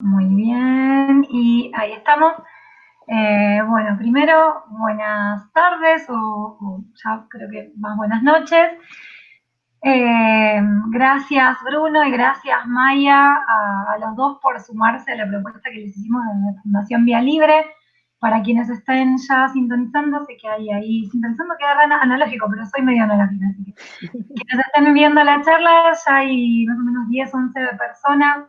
Muy bien, y ahí estamos. Eh, bueno, primero, buenas tardes o, ya creo que más buenas noches. Eh, gracias Bruno y gracias Maya a, los dos por sumarse a la propuesta que les hicimos de Fundación Vía Libre. Para quienes estén ya sintonizando, sé que hay ahí, sintonizando queda analógico, pero soy medio analógica, así que quienes estén viendo la charla, ya hay más o menos 10, 11 personas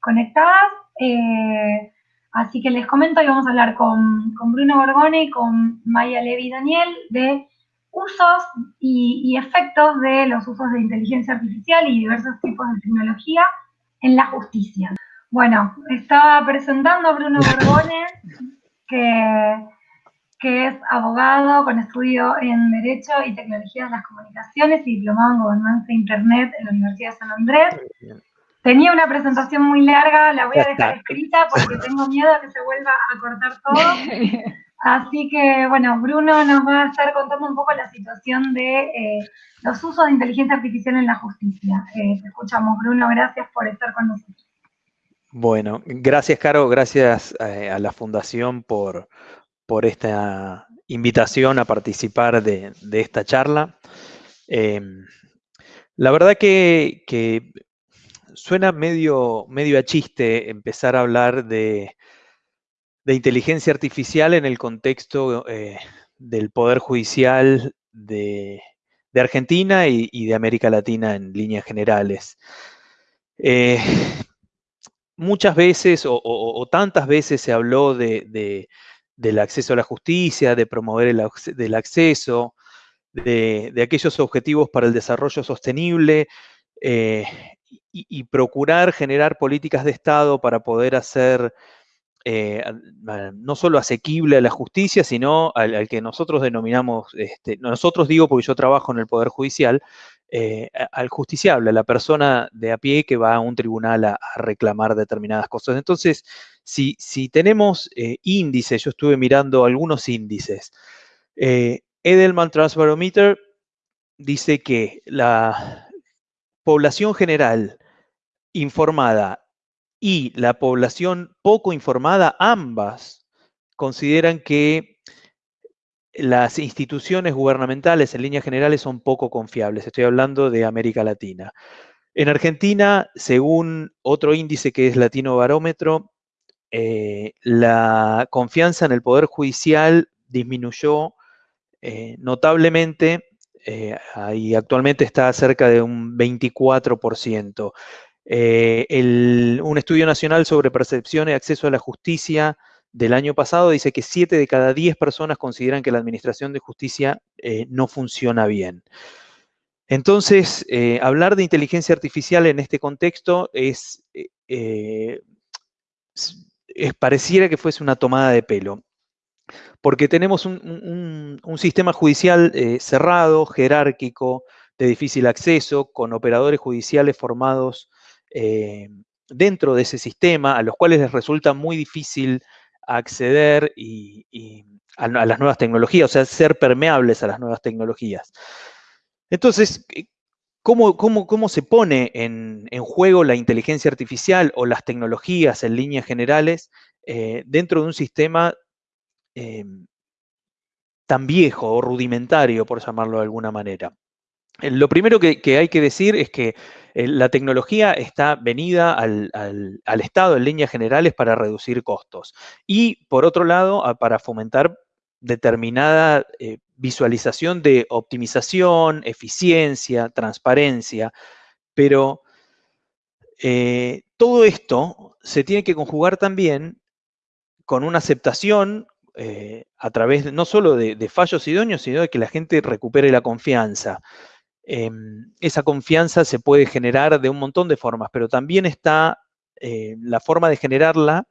conectadas. Eh, así que les comento y vamos a hablar con, Bruno Borgone y con Maya Levi Daniel de usos y, efectos de los usos de inteligencia artificial y diversos tipos de tecnología en la justicia. Bueno, estaba presentando a Bruno Borgone, que, que es abogado con estudio en Derecho y Tecnología de las Comunicaciones y diplomado en Gobernanza de Internet en la Universidad de San Andrés. Tenía una presentación muy larga, la voy a dejar escrita porque tengo miedo a que se vuelva a cortar todo. Así que, bueno, Bruno nos va a estar contando un poco la situación de eh, los usos de inteligencia artificial en la justicia. Eh, te escuchamos, Bruno, gracias por estar con nosotros. Bueno, gracias, Caro, gracias eh, a la Fundación por, por, esta invitación a participar de, esta charla. Em, la verdad que, suena medio, medio a chiste empezar a hablar de, inteligencia artificial en el contexto eh, del Poder Judicial de, Argentina y, de América Latina en líneas generales. Eh, muchas veces o, tantas veces se habló de, del acceso a la justicia, de promover el del acceso, de, aquellos objetivos para el desarrollo sostenible eh, y, procurar generar políticas de Estado para poder hacer eh, no solo asequible a la justicia, sino al, que nosotros denominamos, este, nosotros digo porque yo trabajo en el Poder Judicial, eh, al justiciable, a la persona de a pie que va a un tribunal a, reclamar determinadas cosas. Entonces, si, si tenemos eh, índices, yo estuve mirando algunos índices, Edelman Transbarometer dice que la población general informada y la población poco informada, ambas consideran que las instituciones gubernamentales en líneas generales son poco confiables. Estoy hablando de América Latina. En Argentina, según otro índice que es Latino Barómetro, eh, la confianza en el Poder Judicial disminuyó eh, notablemente eh, actualmente está cerca de un 24%. un estudio nacional sobre percepción y acceso a la justicia del año pasado dice que 7 de cada 10 personas consideran que la administración de justicia eh, no funciona bien. Entonces, eh, hablar de inteligencia artificial en este contexto es, eh, pareciera que fuese una tomada de pelo, porque tenemos un, sistema judicial cerrado, jerárquico, de difícil acceso, con operadores judiciales formados dentro de ese sistema, a los cuales les resulta muy difícil acceder y, a, las nuevas tecnologías, o sea, ser permeables a las nuevas tecnologías. Entonces, eh, ¿cómo, cómo, se pone en, juego la inteligencia artificial o las tecnologías en líneas generales eh, dentro de un sistema em, tan viejo o rudimentario, por llamarlo de alguna manera? Eh, lo primero que, hay que decir es que eh, la tecnología está venida al, Estado en líneas generales para reducir costos y, por otro lado, para fomentar determinada eh, visualización de optimización, eficiencia, transparencia, pero todo esto se tiene que conjugar también con una aceptación a través no solo de, de fallos idóneos, sino de que la gente recupere la confianza. Em, esa confianza se puede generar de un montón de formas, pero también está eh, la forma de generarla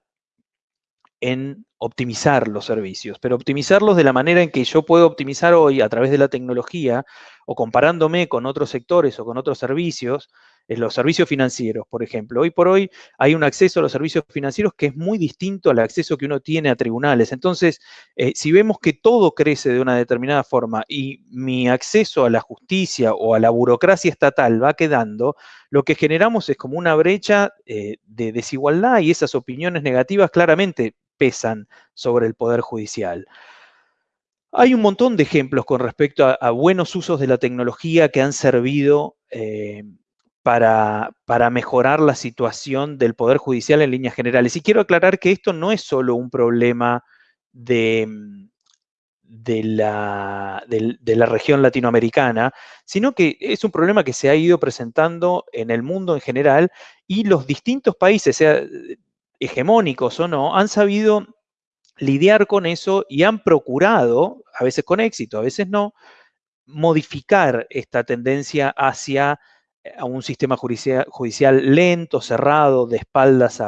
en optimizar los servicios, pero optimizarlos de la manera en que yo puedo optimizar hoy a través de la tecnología o comparándome con otros sectores o con otros servicios, eh, los servicios financieros, por ejemplo. Hoy por hoy hay un acceso a los servicios financieros que es muy distinto al acceso que uno tiene a tribunales. Entonces, eh, si vemos que todo crece de una determinada forma y mi acceso a la justicia o a la burocracia estatal va quedando, lo que generamos es como una brecha de desigualdad y esas opiniones negativas claramente pesan sobre el Poder Judicial. Hay un montón de ejemplos con respecto a, buenos usos de la tecnología que han servido eh, para, mejorar la situación del Poder Judicial en líneas generales. Y quiero aclarar que esto no es solo un problema de, de, la, de la región latinoamericana, sino que es un problema que se ha ido presentando en el mundo en general y los distintos países, sea hegemónicos o no, han sabido lidiar con eso y han procurado, a veces con éxito, a veces no, modificar esta tendencia hacia eh, un sistema judicial, lento, cerrado, de espaldas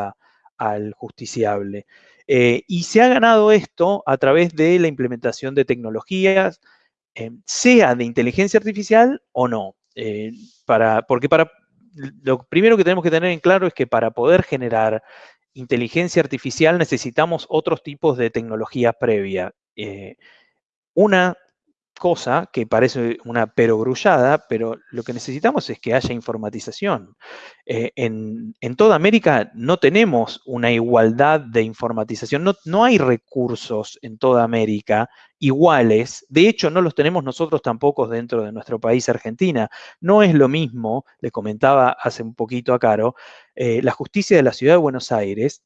al justiciable. Eh, y se ha ganado esto a través de la implementación de tecnologías, eh, sea de inteligencia artificial o no. para, porque para, lo primero que tenemos que tener en claro es que para poder generar inteligencia artificial necesitamos otros tipos de tecnología previa. Eh, una cosa que parece una perogrullada, pero lo que necesitamos es que haya informatización. Eh, en, toda América no tenemos una igualdad de informatización, no, no, hay recursos en toda América iguales, de hecho no los tenemos nosotros tampoco dentro de nuestro país Argentina. No es lo mismo, le comentaba hace un poquito a Caro, eh, la justicia de la Ciudad de Buenos Aires,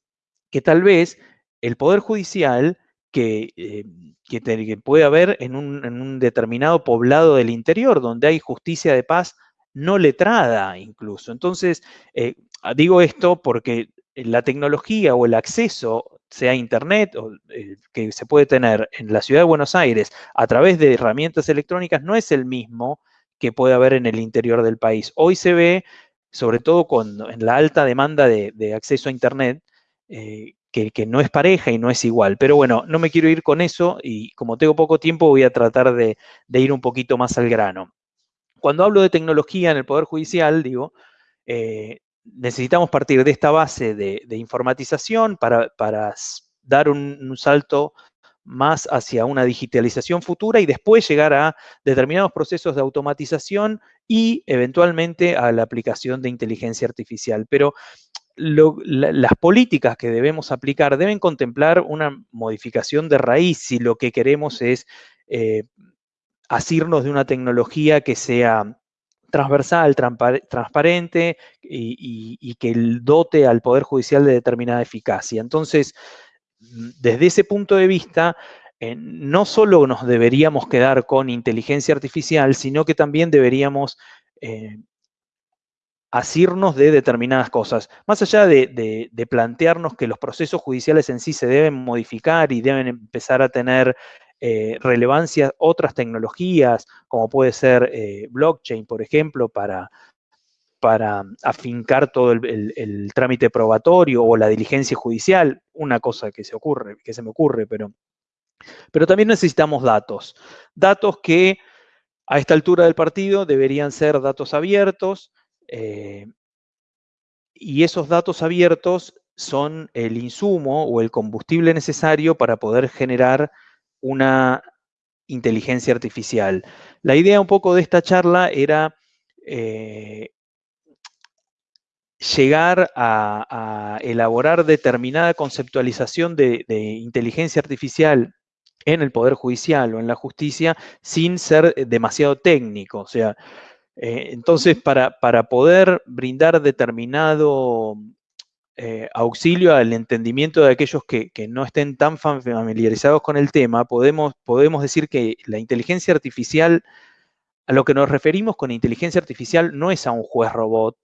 que tal vez el Poder Judicial que, eh, que, puede haber en un, determinado poblado del interior, donde hay justicia de paz no letrada incluso. Entonces, eh, digo esto porque la tecnología o el acceso, sea Internet o, eh, que se puede tener en la ciudad de Buenos Aires a través de herramientas electrónicas, no es el mismo que puede haber en el interior del país. Hoy se ve, sobre todo con, en la alta demanda de, acceso a Internet, que, no es pareja y no es igual. Pero bueno, no me quiero ir con eso y como tengo poco tiempo voy a tratar de, ir un poquito más al grano. Cuando hablo de tecnología en el Poder Judicial, digo, eh, necesitamos partir de esta base de, informatización para, dar un, salto más hacia una digitalización futura y después llegar a determinados procesos de automatización y eventualmente a la aplicación de inteligencia artificial. Pero las políticas que debemos aplicar deben contemplar una modificación de raíz si lo que queremos es eh, asirnos de una tecnología que sea transversal, transparente y, que dote al Poder Judicial de determinada eficacia. Entonces, desde ese punto de vista, eh, no solo nos deberíamos quedar con inteligencia artificial, sino que también deberíamos eh, asirnos de determinadas cosas. Más allá de, plantearnos que los procesos judiciales en sí se deben modificar y deben empezar a tener eh, relevancia otras tecnologías, como puede ser eh, blockchain, por ejemplo, para, para afincar todo el, trámite probatorio o la diligencia judicial, una cosa que se ocurre, que se me ocurre, pero, pero también necesitamos datos. Datos que a esta altura del partido deberían ser datos abiertos, eh, y esos datos abiertos son el insumo o el combustible necesario para poder generar una inteligencia artificial. La idea un poco de esta charla era eh, llegar a, elaborar determinada conceptualización de, de, inteligencia artificial en el Poder Judicial o en la justicia sin ser demasiado técnico. O sea, eh, entonces, para, poder brindar determinado eh, auxilio al entendimiento de aquellos que, no estén tan familiarizados con el tema, podemos, decir que la inteligencia artificial, a lo que nos referimos con inteligencia artificial, no es a un juez robot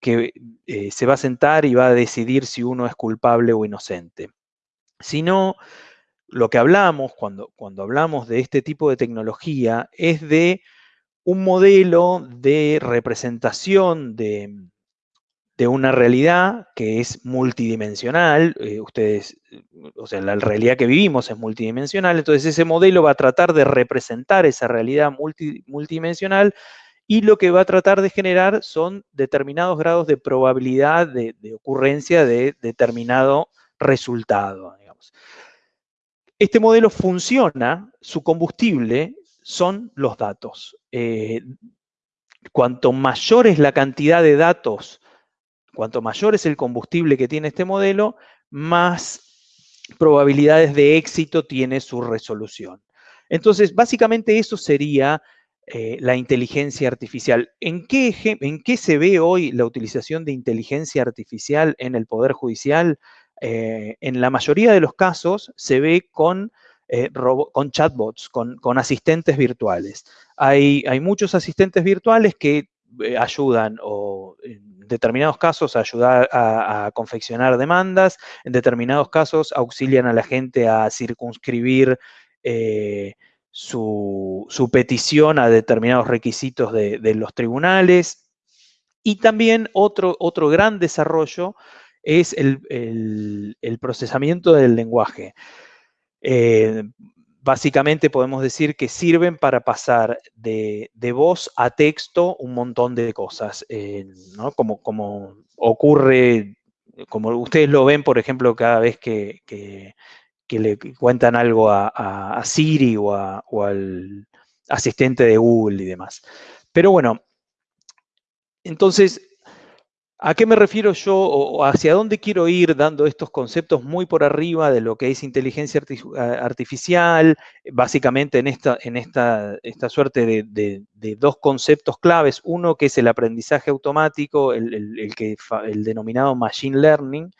que eh, se va a sentar y va a decidir si uno es culpable o inocente, sino lo que hablamos cuando hablamos de este tipo de tecnología es de un modelo de representación de, una realidad que es multidimensional, eh, ustedes, o sea, la realidad que vivimos es multidimensional, entonces ese modelo va a tratar de representar esa realidad multidimensional y lo que va a tratar de generar son determinados grados de probabilidad de, ocurrencia de determinado resultado. Este modelo funciona, su combustible son los datos. Eh, cuanto mayor es la cantidad de datos, cuanto mayor es el combustible que tiene este modelo, más probabilidades de éxito tiene su resolución. Entonces, básicamente eso sería eh, la inteligencia artificial. ¿En qué, ¿En qué, se ve hoy la utilización de inteligencia artificial en el Poder Judicial? Eh, en la mayoría de los casos se ve con, eh, con chatbots, con, asistentes virtuales. Hay, muchos asistentes virtuales que ayudan o en determinados casos ayudar a, confeccionar demandas, en determinados casos auxilian a la gente a circunscribir su, petición a determinados requisitos de, los tribunales. Y también otro gran desarrollo es el, procesamiento del lenguaje. Eh, básicamente podemos decir que sirven para pasar de, voz a texto un montón de cosas, eh, como, como, ocurre, como ustedes lo ven, por ejemplo, cada vez que le cuentan algo a, Siri o, al asistente de Google y demás. Pero bueno, entonces, ¿a qué me refiero yo o hacia dónde quiero ir dando estos conceptos muy por arriba de lo que es inteligencia artificial? Básicamente en esta, en esta, esta suerte de, dos conceptos claves. Uno que es el aprendizaje automático, el, que, el denominado machine learning,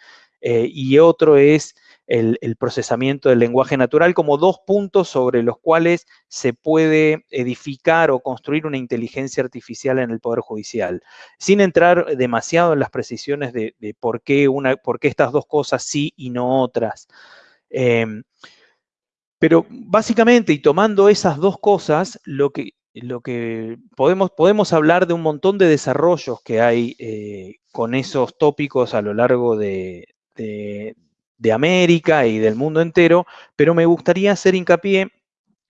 eh, y otro es el, procesamiento del lenguaje natural como dos puntos sobre los cuales se puede edificar o construir una inteligencia artificial en el Poder Judicial, sin entrar demasiado en las precisiones de, por, qué una, por, qué estas dos cosas sí y no otras. Em, pero básicamente, y tomando esas dos cosas, lo que, lo que podemos, podemos hablar de un montón de desarrollos que hay eh, con esos tópicos a lo largo de, de América y del mundo entero, pero me gustaría hacer hincapié,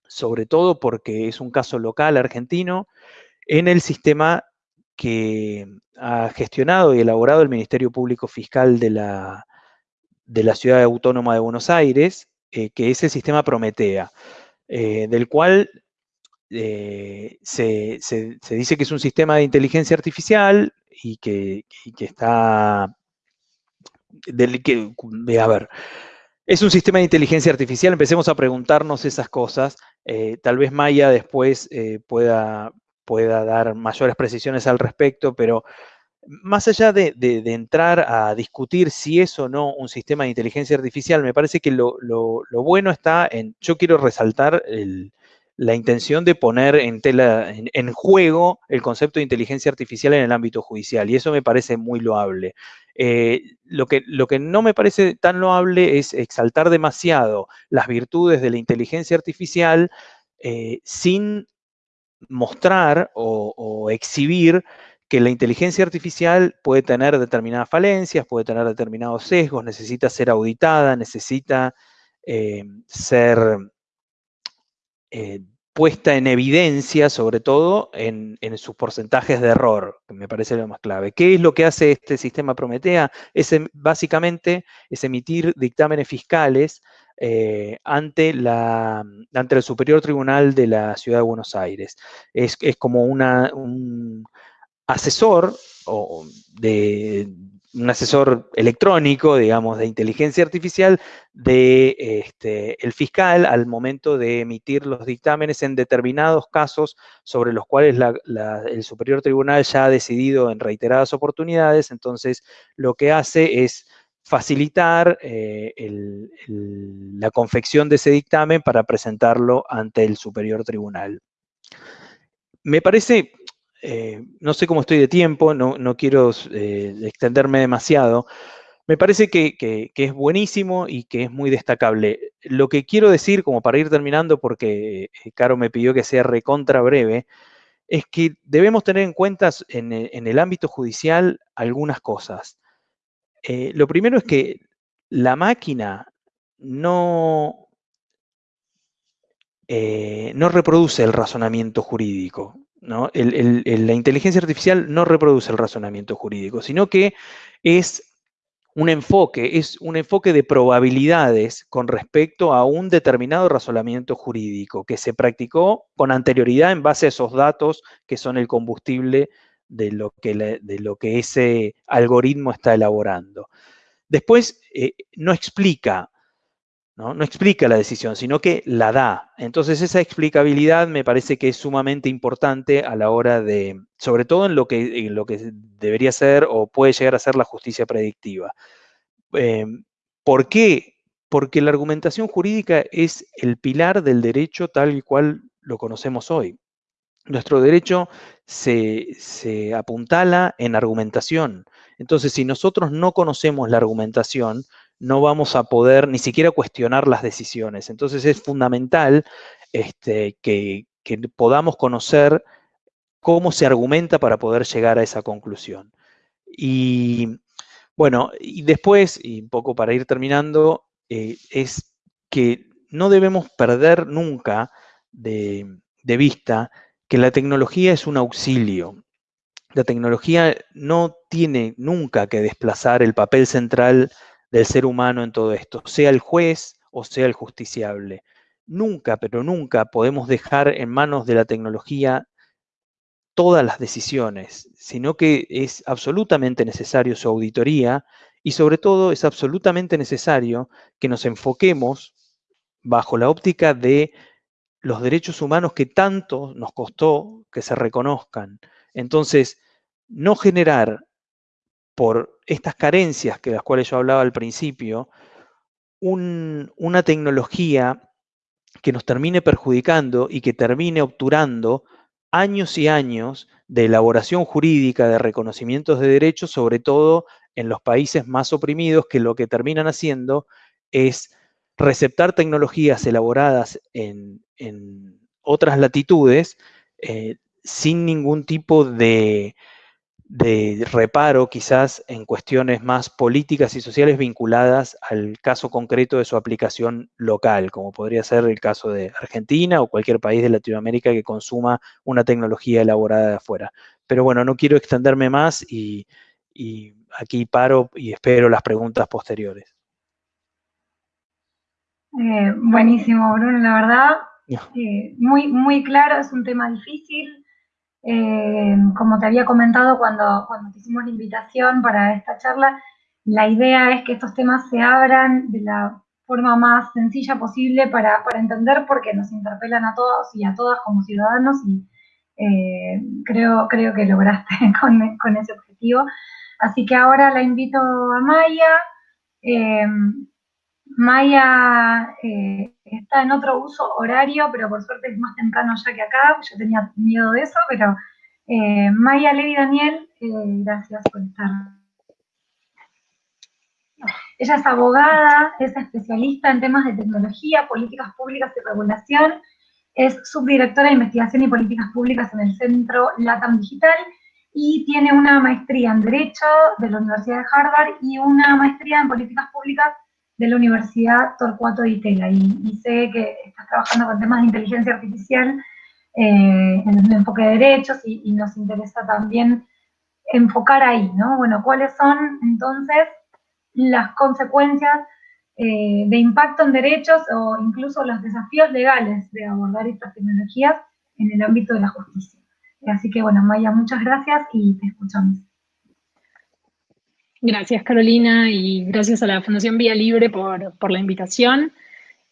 sobre todo porque es un caso local argentino, en el sistema que ha gestionado y elaborado el Ministerio Público Fiscal de la, de la Ciudad Autónoma de Buenos Aires, eh, que es el sistema Prometea, eh, del cual eh, se, dice que es un sistema de inteligencia artificial y que, y que está del que, a ver, es un sistema de inteligencia artificial, empecemos a preguntarnos esas cosas. Eh, tal vez Maya después eh, pueda, pueda dar mayores precisiones al respecto, pero más allá de, entrar a discutir si es o no un sistema de inteligencia artificial, me parece que lo, bueno está en, yo quiero resaltar la intención de poner en, tela, en, juego el concepto de inteligencia artificial en el ámbito judicial, y eso me parece muy loable. Eh, lo, que, lo que no me parece tan loable es exaltar demasiado las virtudes de la inteligencia artificial eh, sin mostrar o, exhibir que la inteligencia artificial puede tener determinadas falencias, puede tener determinados sesgos, necesita ser auditada, necesita eh, ser puesta en evidencia, sobre todo en, sus porcentajes de error, que me parece lo más clave. ¿Qué es lo que hace este sistema Prometea? Es em, básicamente es emitir dictámenes fiscales eh, ante, la, ante el Superior Tribunal de la Ciudad de Buenos Aires. Es, como una, un asesor o de, un asesor electrónico, digamos, de inteligencia artificial de este, fiscal al momento de emitir los dictámenes en determinados casos sobre los cuales el superior tribunal ya ha decidido en reiteradas oportunidades, entonces lo que hace es facilitar eh, la confección de ese dictamen para presentarlo ante el superior tribunal. Me parece eh, no sé cómo estoy de tiempo, no, quiero eh, extenderme demasiado. Me parece que, es buenísimo y que es muy destacable. Lo que quiero decir, como para ir terminando, porque eh, Caro me pidió que sea recontra breve, es que debemos tener en cuenta en, el ámbito judicial algunas cosas. lo primero es que la máquina no, no reproduce el razonamiento jurídico ¿no? la inteligencia artificial no reproduce el razonamiento jurídico, sino que es un enfoque, es un enfoque de probabilidades con respecto a un determinado razonamiento jurídico que se practicó con anterioridad en base a esos datos que son el combustible de lo que, de lo que ese algoritmo está elaborando. Después, eh, no explica ¿no? explica la decisión, sino que la da. Entonces esa explicabilidad me parece que es sumamente importante a la hora de, sobre todo en lo que, lo que debería ser o puede llegar a ser la justicia predictiva. Em, ¿Por qué? Porque la argumentación jurídica es el pilar del derecho tal y cual lo conocemos hoy. Nuestro derecho se, se apuntala en argumentación. Entonces, si nosotros no conocemos la argumentación, no vamos a poder ni siquiera cuestionar las decisiones. Entonces es fundamental este, que, podamos conocer cómo se argumenta para poder llegar a esa conclusión. Y bueno, y después, y un poco para ir terminando, eh, es que no debemos perder nunca de, de vista que la tecnología es un auxilio. La tecnología no tiene nunca que desplazar el papel central del ser humano en todo esto, sea el juez o sea el justiciable. Nunca, pero nunca podemos dejar en manos de la tecnología todas las decisiones, sino que es absolutamente necesario su auditoría y sobre todo es absolutamente necesario que nos enfoquemos bajo la óptica de los derechos humanos que tanto nos costó que se reconozcan. Entonces, no generar por estas carencias que las cuales yo hablaba al principio, una tecnología que nos termine perjudicando y que termine obturando años y años de elaboración jurídica, de reconocimientos de derechos, sobre todo en los países más oprimidos, que lo que terminan haciendo es receptar tecnologías elaboradas en, otras latitudes eh, sin ningún tipo de, de reparo quizás en cuestiones más políticas y sociales vinculadas al caso concreto de su aplicación local, como podría ser el caso de Argentina o cualquier país de Latinoamérica que consuma una tecnología elaborada de afuera. Pero bueno, no quiero extenderme más y, aquí paro y espero las preguntas posteriores. Eh, buenísimo, Bruno, la verdad, eh, muy, muy claro, es un tema difícil, eh, como te había comentado cuando, cuando te hicimos la invitación para esta charla, la idea es que estos temas se abran de la forma más sencilla posible para, para entender porque nos interpelan a todos y a todas como ciudadanos y eh, creo, creo que lograste con, con, ese objetivo. Así que ahora la invito a Maya. Eh, Maya está en otro uso horario, pero por suerte es más temprano ya que acá, yo tenía miedo de eso, pero eh, Maya Levi Daniel, eh, gracias por estar. Ella es abogada, es especialista en temas de tecnología, políticas públicas y regulación, es subdirectora de investigación y políticas públicas en el Centro LATAM Digital y tiene una maestría en Derecho de la Universidad de Harvard y una maestría en políticas públicas de la Universidad Torcuato de Itela y, sé que estás trabajando con temas de inteligencia artificial eh, en el enfoque de derechos y, nos interesa también enfocar ahí, ¿no? Bueno, ¿cuáles son entonces las consecuencias eh, de impacto en derechos o incluso los desafíos legales de abordar estas tecnologías en el ámbito de la justicia? Así que bueno, Maya, muchas gracias y te escuchamos. Gracias, Carolina, y gracias a la Fundación Vía Libre por, la invitación,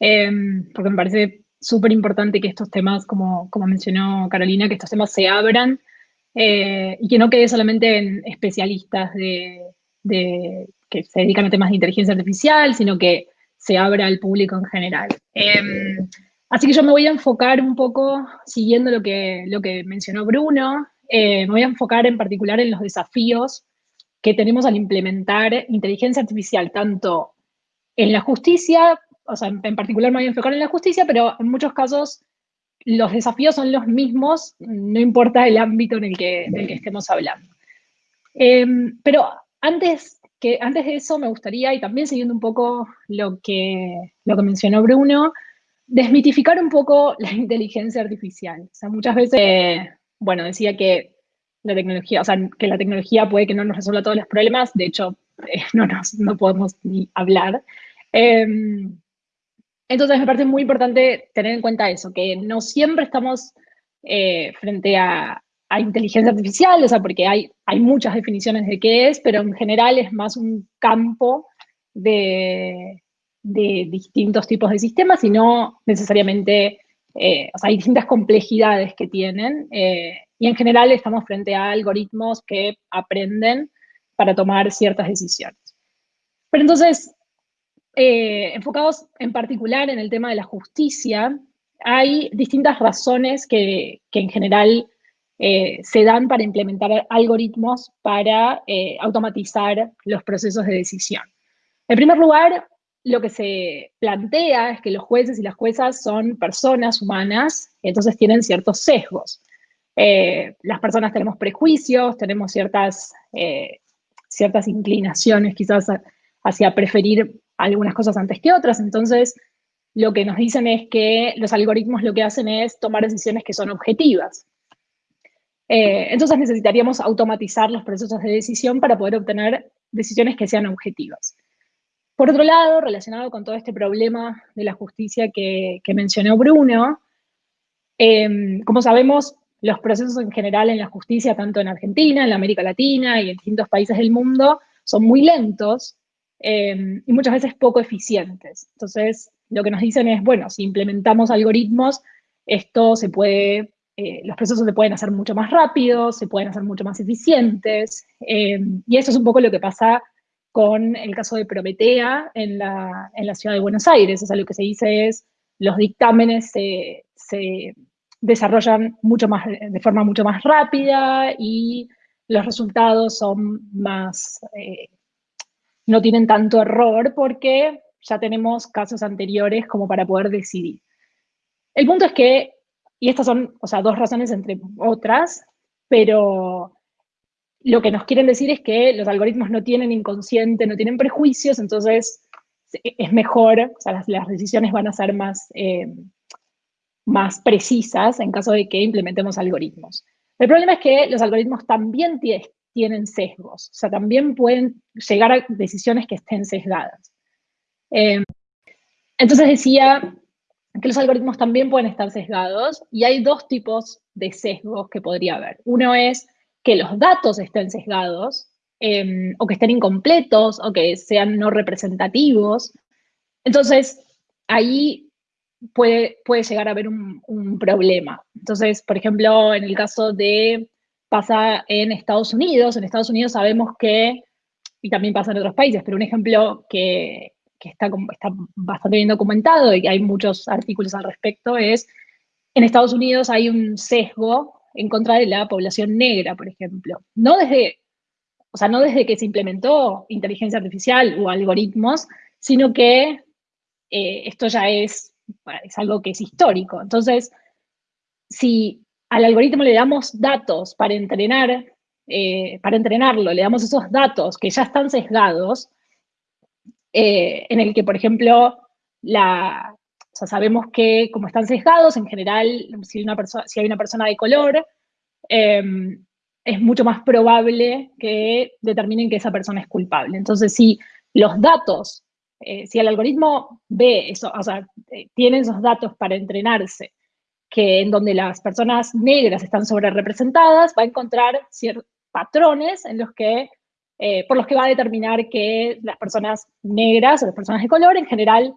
em, porque me parece súper importante que estos temas, como, mencionó Carolina, que estos temas se abran eh, y que no quede solamente en especialistas de, que se dedican a temas de inteligencia artificial, sino que se abra al público en general. Em, así que yo me voy a enfocar un poco, siguiendo lo que, lo que mencionó Bruno, eh, me voy a enfocar en particular en los desafíos que tenemos al implementar inteligencia artificial, tanto en la justicia, o sea, en particular me voy a enfocar en la justicia, pero en muchos casos los desafíos son los mismos, no importa el ámbito en el que, estemos hablando. Em, pero antes, que, antes de eso me gustaría, y también siguiendo un poco lo que, lo que mencionó Bruno, desmitificar un poco la inteligencia artificial. O sea, muchas veces bueno, decía que la tecnología, o sea, que la tecnología puede que no nos resuelva todos los problemas, de hecho, eh, no, nos, no podemos ni hablar. Em, entonces me parece muy importante tener en cuenta eso, que no siempre estamos eh, frente a, inteligencia artificial, o sea, porque hay, hay muchas definiciones de qué es, pero en general es más un campo de, de distintos tipos de sistemas y no necesariamente, eh, o sea, hay distintas complejidades que tienen eh, y en general estamos frente a algoritmos que aprenden para tomar ciertas decisiones. Pero entonces, enfocados en particular en el tema de la justicia, hay distintas razones que, en general eh, se dan para implementar algoritmos para eh, automatizar los procesos de decisión. En primer lugar, lo que se plantea es que los jueces y las juezas son personas humanas, entonces tienen ciertos sesgos. Eh, las personas tenemos prejuicios, tenemos ciertas, ciertas inclinaciones quizás hacia preferir algunas cosas antes que otras, entonces lo que nos dicen es que los algoritmos lo que hacen es tomar decisiones que son objetivas. Eh, entonces necesitaríamos automatizar los procesos de decisión para poder obtener decisiones que sean objetivas. Por otro lado, relacionado con todo este problema de la justicia que, mencionó Bruno, como sabemos, los procesos en general en la justicia, tanto en Argentina, en América Latina y en distintos países del mundo, son muy lentos em, y muchas veces poco eficientes. Entonces, lo que nos dicen es, bueno, si implementamos algoritmos, esto se puede, eh, los procesos se pueden hacer mucho más rápidos, se pueden hacer mucho más eficientes, eh, y eso es un poco lo que pasa con el caso de Prometea en la, en la ciudad de Buenos Aires. O sea, lo que se dice es, los dictámenes se, se desarrollan mucho más, de forma mucho más rápida y los resultados son más, eh, no tienen tanto error porque ya tenemos casos anteriores como para poder decidir. El punto es que, y estas son, o sea, dos razones entre otras, pero lo que nos quieren decir es que los algoritmos no tienen inconsciente, no tienen prejuicios, entonces es mejor, o sea, las, decisiones van a ser más, eh, más precisas en caso de que implementemos algoritmos. El problema es que los algoritmos también tienen sesgos, o sea, también pueden llegar a decisiones que estén sesgadas. Em, entonces decía que los algoritmos también pueden estar sesgados y hay dos tipos de sesgos que podría haber. Uno es que los datos estén sesgados em, o que estén incompletos o que sean no representativos. Entonces, ahí puede, puede llegar a haber un, problema. Entonces, por ejemplo, en el caso de pasa en Estados Unidos, en Estados Unidos sabemos que, y también pasa en otros países, pero un ejemplo que, que está, está bastante bien documentado y hay muchos artículos al respecto, es en Estados Unidos hay un sesgo en contra de la población negra, por ejemplo. No desde, o sea, no desde que se implementó inteligencia artificial o algoritmos, sino que eh, esto ya es, es algo que es histórico. Entonces, si al algoritmo le damos datos para entrenar, eh, para entrenarlo, le damos esos datos que ya están sesgados, eh, en el que, por ejemplo, la, sabemos que como están sesgados, en general, si, una si hay una persona de color, em, es mucho más probable que determinen que esa persona es culpable. Entonces, si los datos, eh, si el algoritmo ve eso, o sea, eh, tiene esos datos para entrenarse, que en donde las personas negras están sobre representadas, va a encontrar ciertos patrones en los que eh, por los que va a determinar que las personas negras o las personas de color en general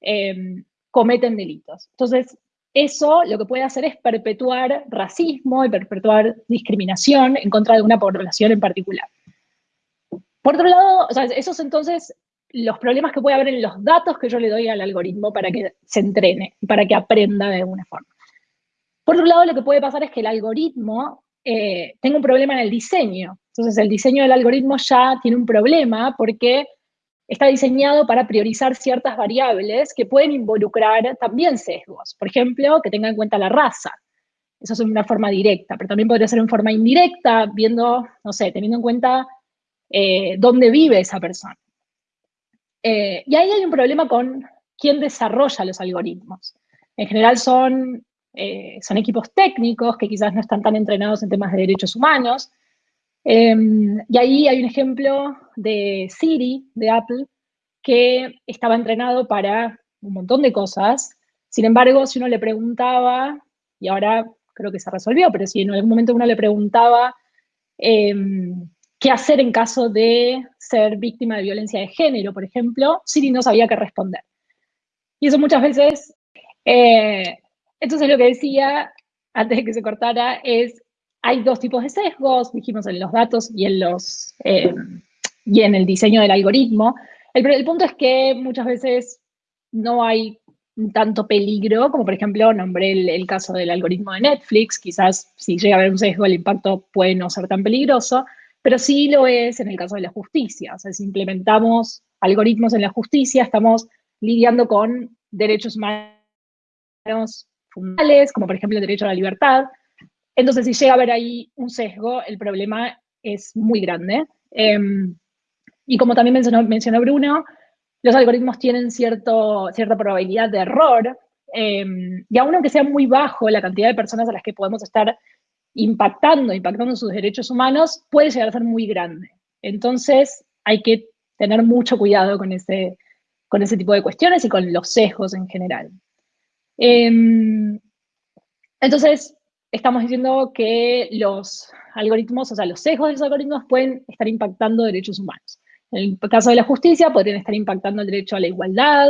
em, cometen delitos. Entonces, eso lo que puede hacer es perpetuar racismo y perpetuar discriminación en contra de una población en particular. Por otro lado, esos entonces los problemas que puede haber en los datos que yo le doy al algoritmo para que se entrene, para que aprenda de alguna forma. Por otro lado, lo que puede pasar es que el algoritmo eh, tenga un problema en el diseño. Entonces el diseño del algoritmo ya tiene un problema porque está diseñado para priorizar ciertas variables que pueden involucrar también sesgos. Por ejemplo, que tenga en cuenta la raza. Eso es una forma directa, pero también podría ser en forma indirecta, viendo, no sé, teniendo en cuenta eh, dónde vive esa persona. Eh, y ahí hay un problema con quién desarrolla los algoritmos. En general son eh, son equipos técnicos que quizás no están tan entrenados en temas de derechos humanos. Em, y ahí hay un ejemplo de Siri, de Apple, que estaba entrenado para un montón de cosas. Sin embargo, si uno le preguntaba, y ahora creo que se resolvió, pero si en algún momento uno le preguntaba em, qué hacer en caso de ser víctima de violencia de género, por ejemplo, Siri no sabía qué responder. Y eso muchas veces, eh, entonces lo que decía antes de que se cortara es, hay dos tipos de sesgos, dijimos en los datos y en, los, em, y en el diseño del algoritmo. El, el punto es que muchas veces no hay tanto peligro, como por ejemplo nombré el, caso del algoritmo de Netflix, quizás si llega a haber un sesgo el impacto puede no ser tan peligroso, pero sí lo es en el caso de la justicia. O sea, si implementamos algoritmos en la justicia, estamos lidiando con derechos humanos fundamentales, como por ejemplo el derecho a la libertad. Entonces, si llega a haber ahí un sesgo, el problema es muy grande. Em, y como también mencionó, Bruno, los algoritmos tienen cierta probabilidad de error, em, y aun aunque sea muy bajo la cantidad de personas a las que podemos estar impactando, impactando sus derechos humanos, puede llegar a ser muy grande. Entonces, hay que tener mucho cuidado con ese, con ese tipo de cuestiones y con los sesgos en general. Em, entonces, estamos diciendo que los algoritmos, o sea, los sesgos de los algoritmos pueden estar impactando derechos humanos. En el caso de la justicia, podrían estar impactando el derecho a la igualdad,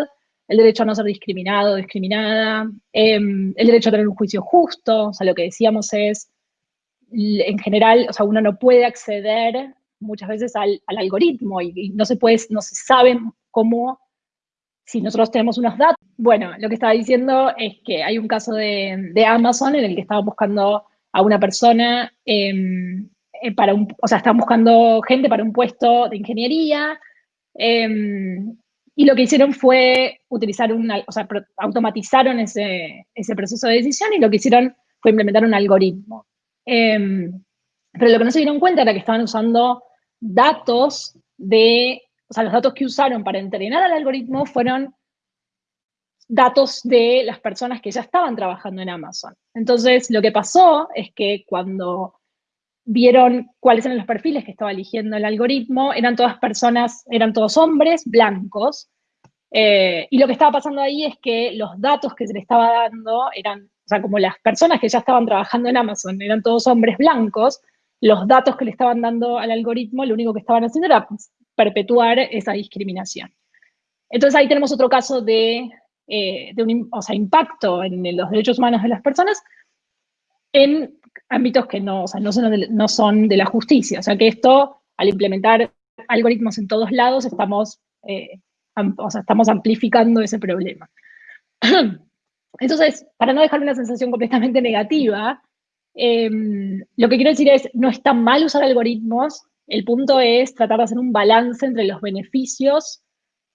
el derecho a no ser discriminado discriminada, em, el derecho a tener un juicio justo, o sea, lo que decíamos es, en general, o sea, uno no puede acceder muchas veces al, algoritmo y, no se puede, no se sabe cómo, si nosotros tenemos unos datos. Bueno, lo que estaba diciendo es que hay un caso de, Amazon en el que estaban buscando a una persona em, eh, para un, o sea, estaban buscando gente para un puesto de ingeniería, em, y lo que hicieron fue utilizar un, o sea, automatizaron ese, ese, proceso de decisión y lo que hicieron fue implementar un algoritmo. Em, pero lo que no se dieron cuenta era que estaban usando datos de, o sea, los datos que usaron para entrenar al algoritmo fueron datos de las personas que ya estaban trabajando en Amazon. Entonces, lo que pasó es que cuando vieron cuáles eran los perfiles que estaba eligiendo el algoritmo, eran todas personas, eran todos hombres blancos, eh, y lo que estaba pasando ahí es que los datos que se le estaba dando eran, sea, como las personas que ya estaban trabajando en Amazon eran todos hombres blancos, los datos que le estaban dando al algoritmo, lo único que estaban haciendo era perpetuar esa discriminación. Entonces ahí tenemos otro caso de, eh, un impacto en los derechos humanos de las personas en ámbitos que no, no, son de, no son de la justicia. O sea que esto, al implementar algoritmos en todos lados, estamos, eh, estamos amplificando ese problema. Entonces, para no dejar una sensación completamente negativa, em, lo que quiero decir es, no está mal usar algoritmos, el punto es tratar de hacer un balance entre los beneficios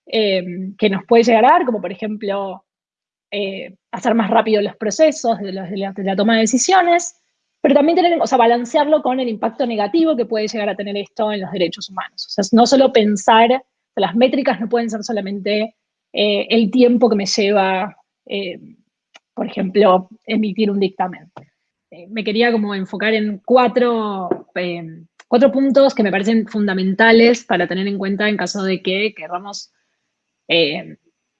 em, que nos puede llegar a dar, como por ejemplo, eh, hacer más rápido los procesos de, la, toma de decisiones, pero también tener, o sea, balancearlo con el impacto negativo que puede llegar a tener esto en los derechos humanos. O sea, no solo pensar, las métricas no pueden ser solamente eh, el tiempo que me lleva, eh, por ejemplo, emitir un dictamen. Eh, me quería como enfocar en cuatro, cuatro puntos que me parecen fundamentales para tener en cuenta en caso de que queramos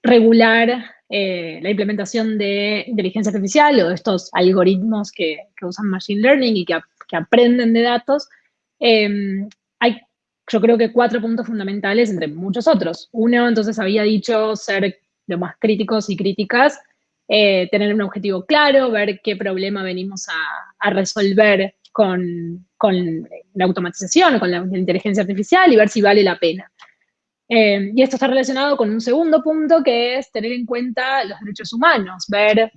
regular eh, la implementación de inteligencia artificial o de estos algoritmos que, usan Machine Learning y que, aprenden de datos, em, hay yo creo que cuatro puntos fundamentales entre muchos otros. Uno, entonces, había dicho ser lo más críticos y críticas, eh, tener un objetivo claro, ver qué problema venimos a, resolver con, con, la automatización o con la inteligencia artificial y ver si vale la pena. Eh, y esto está relacionado con un segundo punto que es tener en cuenta los derechos humanos, ver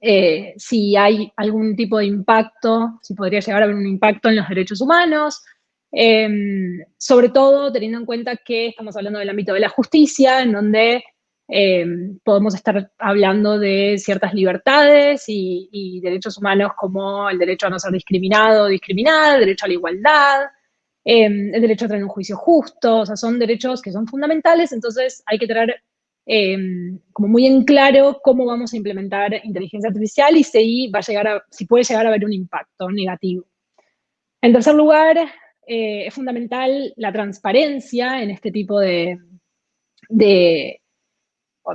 eh, si hay algún tipo de impacto, si podría llegar a haber un impacto en los derechos humanos, em, sobre todo teniendo en cuenta que estamos hablando del ámbito de la justicia, en donde em, podemos estar hablando de ciertas libertades y, derechos humanos como el derecho a no ser discriminado o discriminada, el derecho a la igualdad, Em, el derecho a tener un juicio justo, o sea, son derechos que son fundamentales, entonces hay que tener em, como muy en claro cómo vamos a implementar inteligencia artificial y si, va a llegar si puede llegar a haber un impacto negativo. En tercer lugar, eh, es fundamental la transparencia en este tipo de,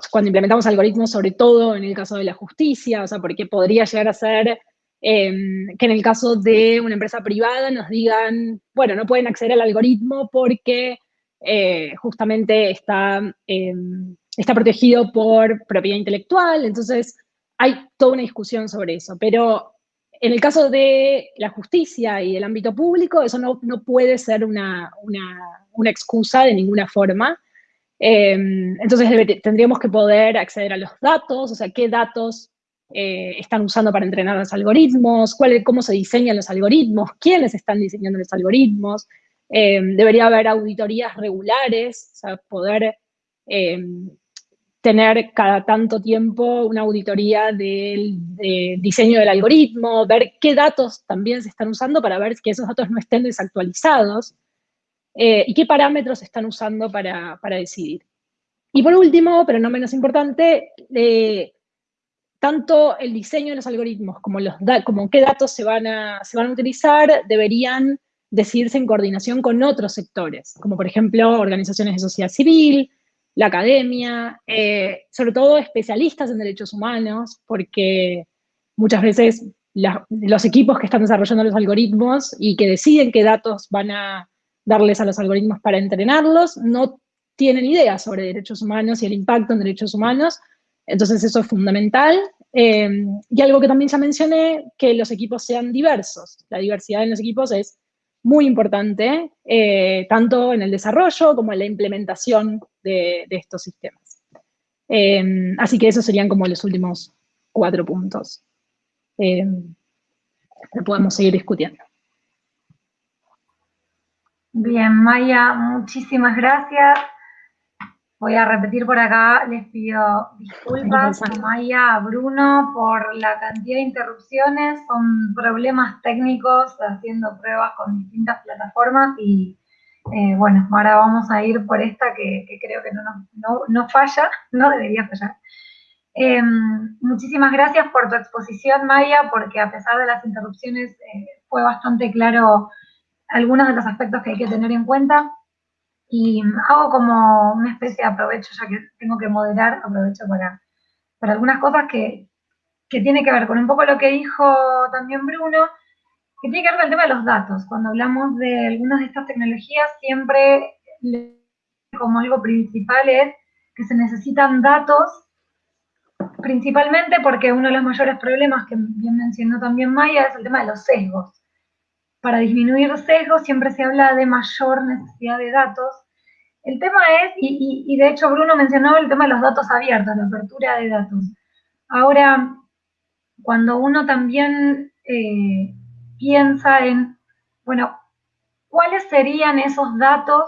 cuando implementamos algoritmos, sobre todo en el caso de la justicia, o sea, porque podría llegar a ser em, que en el caso de una empresa privada nos digan, bueno, no pueden acceder al algoritmo porque eh, justamente está, em, está protegido por propiedad intelectual, entonces hay toda una discusión sobre eso, pero en el caso de la justicia y el ámbito público, eso no, puede ser una, una excusa de ninguna forma, Em, entonces tendríamos que poder acceder a los datos, o sea, qué datos eh, están usando para entrenar los algoritmos, cómo se diseñan los algoritmos, quiénes están diseñando los algoritmos. Em, debería haber auditorías regulares, o sea, poder em, tener cada tanto tiempo una auditoría del diseño del algoritmo, ver qué datos también se están usando para ver que esos datos no estén desactualizados. Eh, y qué parámetros están usando para, decidir. Y por último, pero no menos importante, eh, tanto el diseño de los algoritmos como, los como qué datos se van, a, se van a utilizar deberían decidirse en coordinación con otros sectores, como por ejemplo organizaciones de sociedad civil, la academia, eh, sobre todo especialistas en derechos humanos, porque muchas veces los equipos que están desarrollando los algoritmos y que deciden qué datos van a darles a los algoritmos para entrenarlos, no tienen idea sobre derechos humanos y el impacto en derechos humanos, entonces eso es fundamental. Em, y algo que también ya mencioné, que los equipos sean diversos. La diversidad en los equipos es muy importante, eh, tanto en el desarrollo como en la implementación de, estos sistemas. Em, así que esos serían como los últimos cuatro puntos em, que podemos seguir discutiendo. Bien, Maya, muchísimas gracias. Voy a repetir por acá, les pido disculpas a Maya, a Bruno, por la cantidad de interrupciones. Son problemas técnicos haciendo pruebas con distintas plataformas y eh, bueno, ahora vamos a ir por esta que, creo que no, no, falla, no debería fallar. Em, muchísimas gracias por tu exposición, Maya, porque a pesar de las interrupciones eh, fue bastante claro algunos de los aspectos que hay que tener en cuenta y hago como una especie de aprovecho, ya que tengo que moderar, aprovecho para, para algunas cosas que, que tiene que ver con un poco lo que dijo también Bruno, que tiene que ver con el tema de los datos. Cuando hablamos de algunas de estas tecnologías, siempre como algo principal es que se necesitan datos, principalmente porque uno de los mayores problemas que bien mencionó también Maya es el tema de los sesgos para disminuir sesgos siempre se habla de mayor necesidad de datos. El tema es, y, de hecho Bruno mencionó el tema de los datos abiertos, la apertura de datos. Ahora, cuando uno también eh, piensa en, bueno, ¿cuáles serían esos datos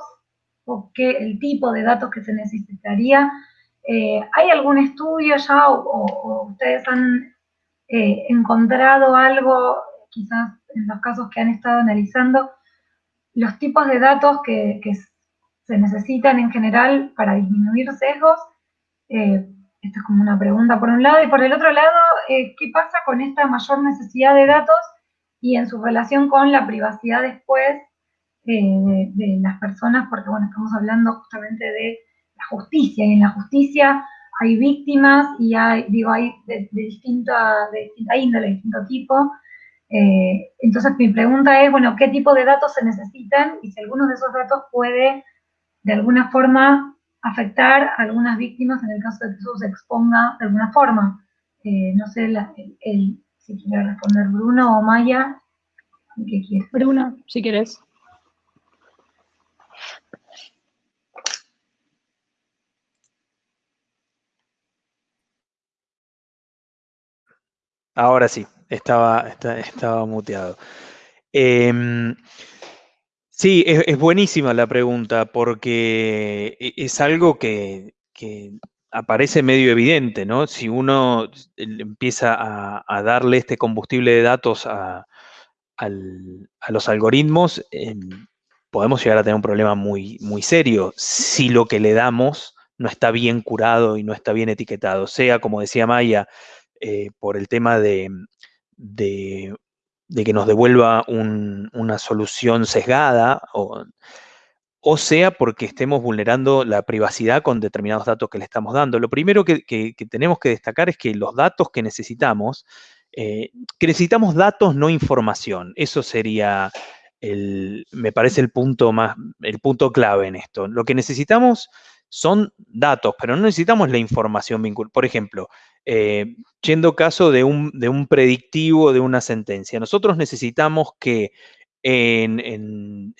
o qué, el tipo de datos que se necesitaría? Eh, ¿Hay algún estudio ya o, ustedes han eh, encontrado algo quizás en los casos que han estado analizando, los tipos de datos que, se necesitan en general para disminuir sesgos. Eh, esta es como una pregunta por un lado. Y por el otro lado, eh, ¿qué pasa con esta mayor necesidad de datos y en su relación con la privacidad después eh, de, las personas? Porque, bueno, estamos hablando justamente de la justicia. Y en la justicia hay víctimas y hay, hay de, distinta, de distinta índole, de distinto tipo. Eh, entonces mi pregunta es, bueno, ¿qué tipo de datos se necesitan? Y si alguno de esos datos puede, de alguna forma, afectar a algunas víctimas en el caso de que eso se exponga de alguna forma. Eh, no sé si quiere responder Bruno o Maya. ¿Qué quiere? Bruno, si quieres. Ahora sí. Estaba, estaba muteado. Em, sí, es, buenísima la pregunta porque e, es algo que, aparece medio evidente, ¿no? Si uno empieza a, darle este combustible de datos a, los algoritmos, em, podemos llegar a tener un problema muy, muy serio si lo que le damos no está bien curado y no está bien etiquetado, sea, como decía Maya, eh, por el tema de, de, que nos devuelva una solución sesgada o, o, sea porque estemos vulnerando la privacidad con determinados datos que le estamos dando. Lo primero que, tenemos que destacar es que los datos que necesitamos, eh, que necesitamos datos, no información. Eso sería el, me parece el punto más, el punto clave en esto. Lo que necesitamos son datos, pero no necesitamos la información vinculada. Por ejemplo, eh, yendo caso de un, de un, predictivo de una sentencia, nosotros necesitamos que en,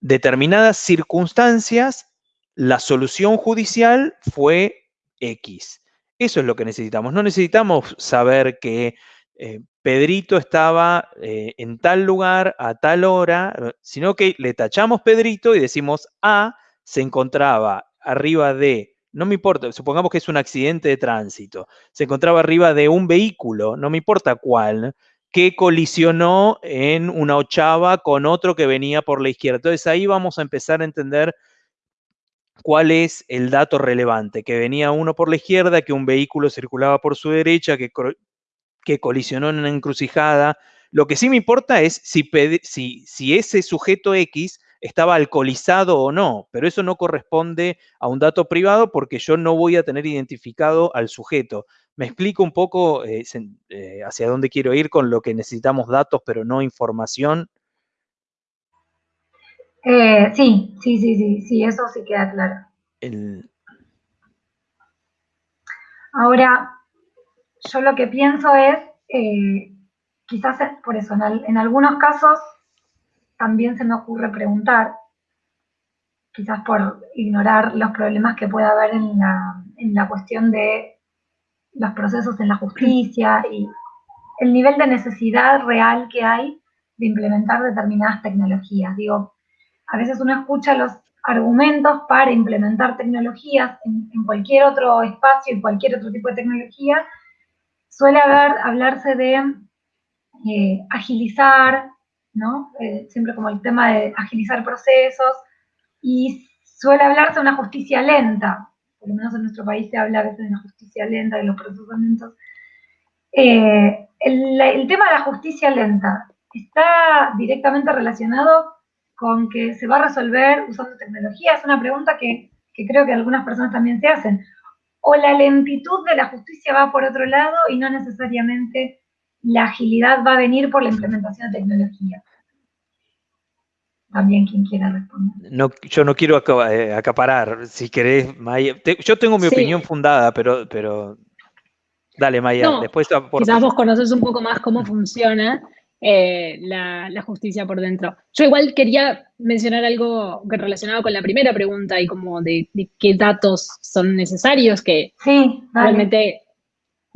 determinadas circunstancias la solución judicial fue X. Eso es lo que necesitamos. No necesitamos saber que eh, Pedrito estaba eh, en tal lugar a tal hora, sino que le tachamos Pedrito y decimos A se encontraba arriba de, no me importa, supongamos que es un accidente de tránsito, se encontraba arriba de un vehículo, no me importa cuál, que colisionó en una ochava con otro que venía por la izquierda. Entonces ahí vamos a empezar a entender cuál es el dato relevante, que venía uno por la izquierda, que un vehículo circulaba por su derecha, que, que colisionó en una encrucijada. Lo que sí me importa es si, si, si ese sujeto X estaba alcoholizado o no, pero eso no corresponde a un dato privado porque yo no voy a tener identificado al sujeto. Me explico un poco eh, eh, hacia dónde quiero ir con lo que necesitamos datos, pero no información. Eh, sí, sí, sí, sí, sí, eso sí queda claro. Ahora, yo lo que pienso es, quizás por eso, en algunos casos también se me ocurre preguntar, quizás por ignorar los problemas que pueda haber en la, en la cuestión de los procesos en la justicia y el nivel de necesidad real que hay de implementar determinadas tecnologías. Digo, a veces uno escucha los argumentos para implementar tecnologías en, cualquier otro espacio, en cualquier otro tipo de tecnología, suele haber, hablarse de eh, agilizar, eh, siempre como el tema de agilizar procesos, y suele hablarse de una justicia lenta, por lo menos en nuestro país se habla a veces de una justicia lenta, de los procesamientos. Eh, el, tema de la justicia lenta está directamente relacionado con que se va a resolver usando tecnología. Es una pregunta que, que creo que algunas personas también se hacen. O la lentitud de la justicia va por otro lado y no necesariamente la agilidad va a venir por la implementación de tecnología. También quien quiera responder. No, yo no quiero eh, acaparar, si querés, Maya. yo tengo mi opinión fundada, pero, pero dale, Maya, después Quizás vos conoces un poco más cómo funciona eh, la, justicia por dentro. Yo igual quería mencionar algo que relacionado con la primera pregunta y como de, qué datos son necesarios, que realmente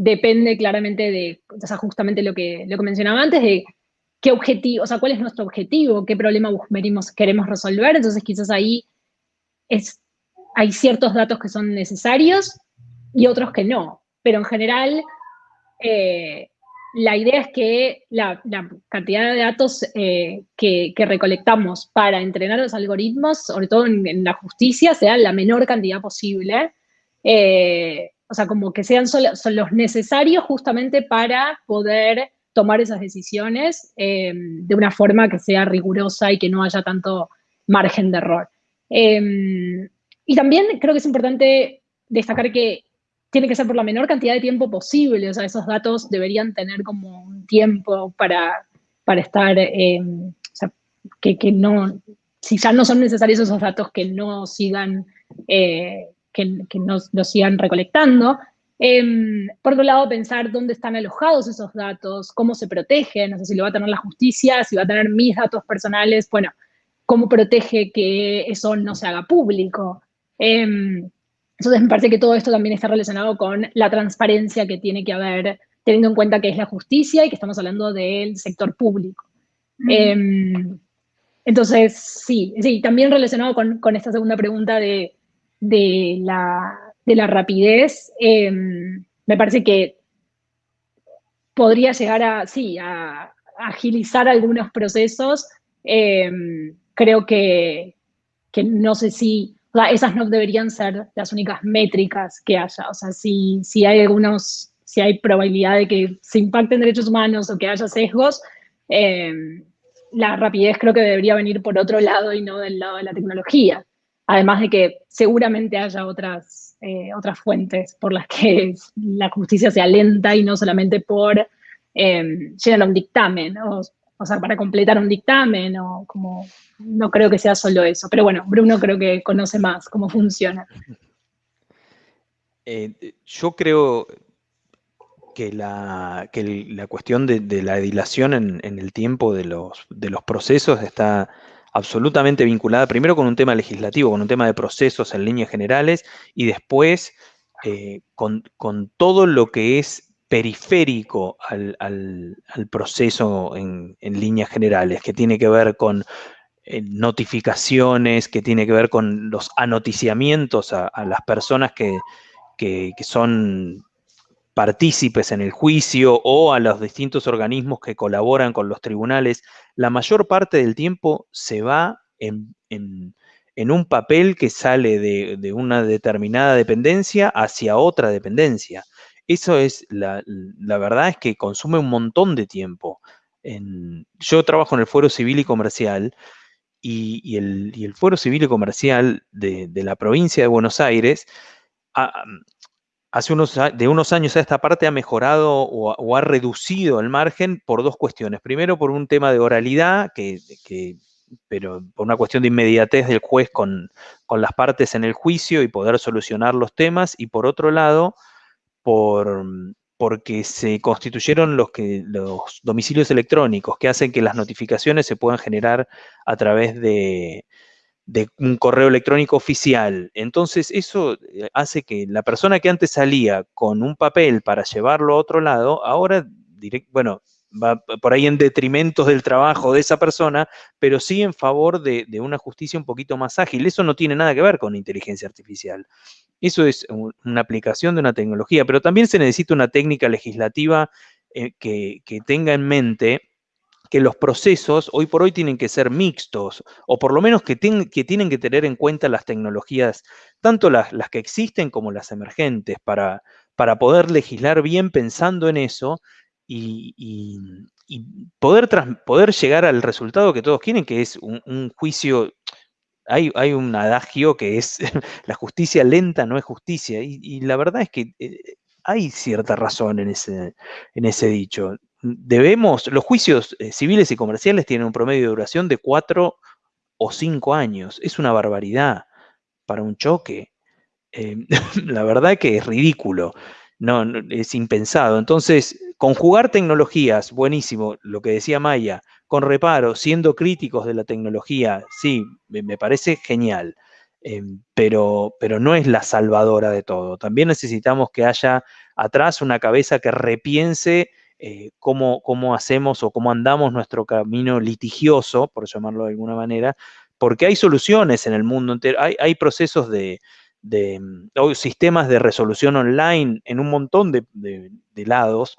depende claramente de, o sea, justamente lo que, lo que mencionaba antes, de qué objetivo, o sea, cuál es nuestro objetivo, qué problema queremos resolver. Entonces, quizás ahí es, hay ciertos datos que son necesarios y otros que no. Pero en general, eh, la idea es que la, cantidad de datos eh, que, recolectamos para entrenar los algoritmos, sobre todo en, la justicia, sea la menor cantidad posible. Eh, o sea, como que sean los necesarios justamente para poder tomar esas decisiones eh, de una forma que sea rigurosa y que no haya tanto margen de error. Em, y también creo que es importante destacar que tiene que ser por la menor cantidad de tiempo posible, o sea, esos datos deberían tener como un tiempo para, para estar, em, o sea, que, que, no, si ya no son necesarios esos datos, que no sigan eh, que, que nos, sigan recolectando. Em, por otro lado, pensar dónde están alojados esos datos, cómo se protegen, no sé si lo va a tener la justicia, si va a tener mis datos personales, bueno, cómo protege que eso no se haga público. Em, entonces me parece que todo esto también está relacionado con la transparencia que tiene que haber, teniendo en cuenta que es la justicia y que estamos hablando del sector público. Em, entonces, sí, sí, también relacionado con, con esta segunda pregunta de de la, de la rapidez, em, me parece que podría llegar a, sí, a, agilizar algunos procesos. Em, creo que, que, no sé si, esas no deberían ser las únicas métricas que haya. O sea, si, si hay algunos, si hay probabilidad de que se impacten derechos humanos o que haya sesgos, eh, la rapidez creo que debería venir por otro lado y no del lado de la tecnología. Además de que seguramente haya otras, eh, otras fuentes por las que la justicia sea lenta y no solamente por eh, llenar un dictamen, o, sea, para completar un dictamen, o como, no creo que sea solo eso. Pero bueno, Bruno creo que conoce más cómo funciona. Eh, yo creo que la, que la cuestión de, la dilación en, el tiempo de los, de los procesos está absolutamente vinculada primero con un tema legislativo, con un tema de procesos en líneas generales y después eh, con, todo lo que es periférico al, proceso en, líneas generales, que tiene que ver con eh, notificaciones, que tiene que ver con los anoticiamientos a, las personas que, que, son partícipes en el juicio o a los distintos organismos que colaboran con los tribunales, la mayor parte del tiempo se va en, un papel que sale de, una determinada dependencia hacia otra dependencia. Eso es, la, verdad es que consume un montón de tiempo. yo trabajo en el Fuero Civil y Comercial y, el, Fuero Civil y Comercial de, la provincia de Buenos Aires hace unos, de unos años a esta parte ha mejorado o, ha reducido el margen por dos cuestiones. Primero, por un tema de oralidad, que, pero por una cuestión de inmediatez del juez con, las partes en el juicio y poder solucionar los temas. Y por otro lado, por, porque se constituyeron los, que, los domicilios electrónicos que hacen que las notificaciones se puedan generar a través de, de un correo electrónico oficial. Entonces eso eh, hace que la persona que antes salía con un papel para llevarlo a otro lado, ahora, bueno, va por ahí en detrimento del trabajo de esa persona, pero sí en favor de, una justicia un poquito más ágil. Eso no tiene nada que ver con inteligencia artificial. Eso es una aplicación de una tecnología, pero también se necesita una técnica legislativa eh, que, que tenga en mente que los procesos hoy por hoy tienen que ser mixtos, o por lo menos que, tienen que tener en cuenta las tecnologías, tanto las, que existen como las emergentes, para, para, poder legislar bien pensando en eso y, poder, poder, llegar al resultado que todos quieren, que es un, juicio hay, hay, un adagio que es la justicia lenta no es justicia. Y, la verdad es que eh, hay cierta razón en ese, en ese dicho debemos, los juicios eh, civiles y comerciales tienen un promedio de duración de cuatro o cinco años. Es una barbaridad para un choque. Eh, la verdad que es ridículo, no, es impensado. Entonces, conjugar tecnologías, buenísimo, lo que decía Maya, con reparo, siendo críticos de la tecnología, sí, me, parece genial. Eh, pero, pero no es la salvadora de todo. También necesitamos que haya atrás una cabeza que repiense eh, cómo, hacemos o cómo andamos nuestro camino litigioso, por llamarlo de alguna manera, porque hay soluciones en el mundo entero, hay, procesos de, mm, sistemas de resolución online en un montón de, lados,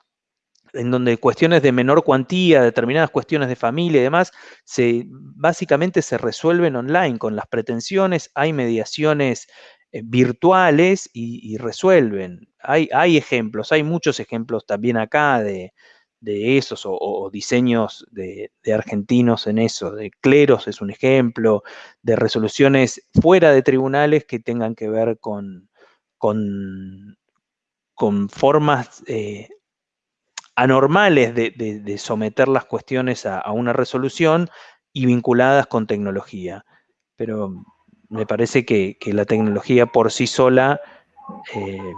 en donde cuestiones de menor cuantía, determinadas cuestiones de familia y demás, se, básicamente se resuelven online con las pretensiones, hay mediaciones virtuales y, resuelven. Hay, hay, ejemplos, hay muchos ejemplos también acá de, esos o, diseños de, argentinos en eso. De cleros es un ejemplo, de resoluciones fuera de tribunales que tengan que ver con, con, con formas eh, anormales de, someter las cuestiones a, a una resolución y vinculadas con tecnología. Pero me parece que, la tecnología por sí sola eh,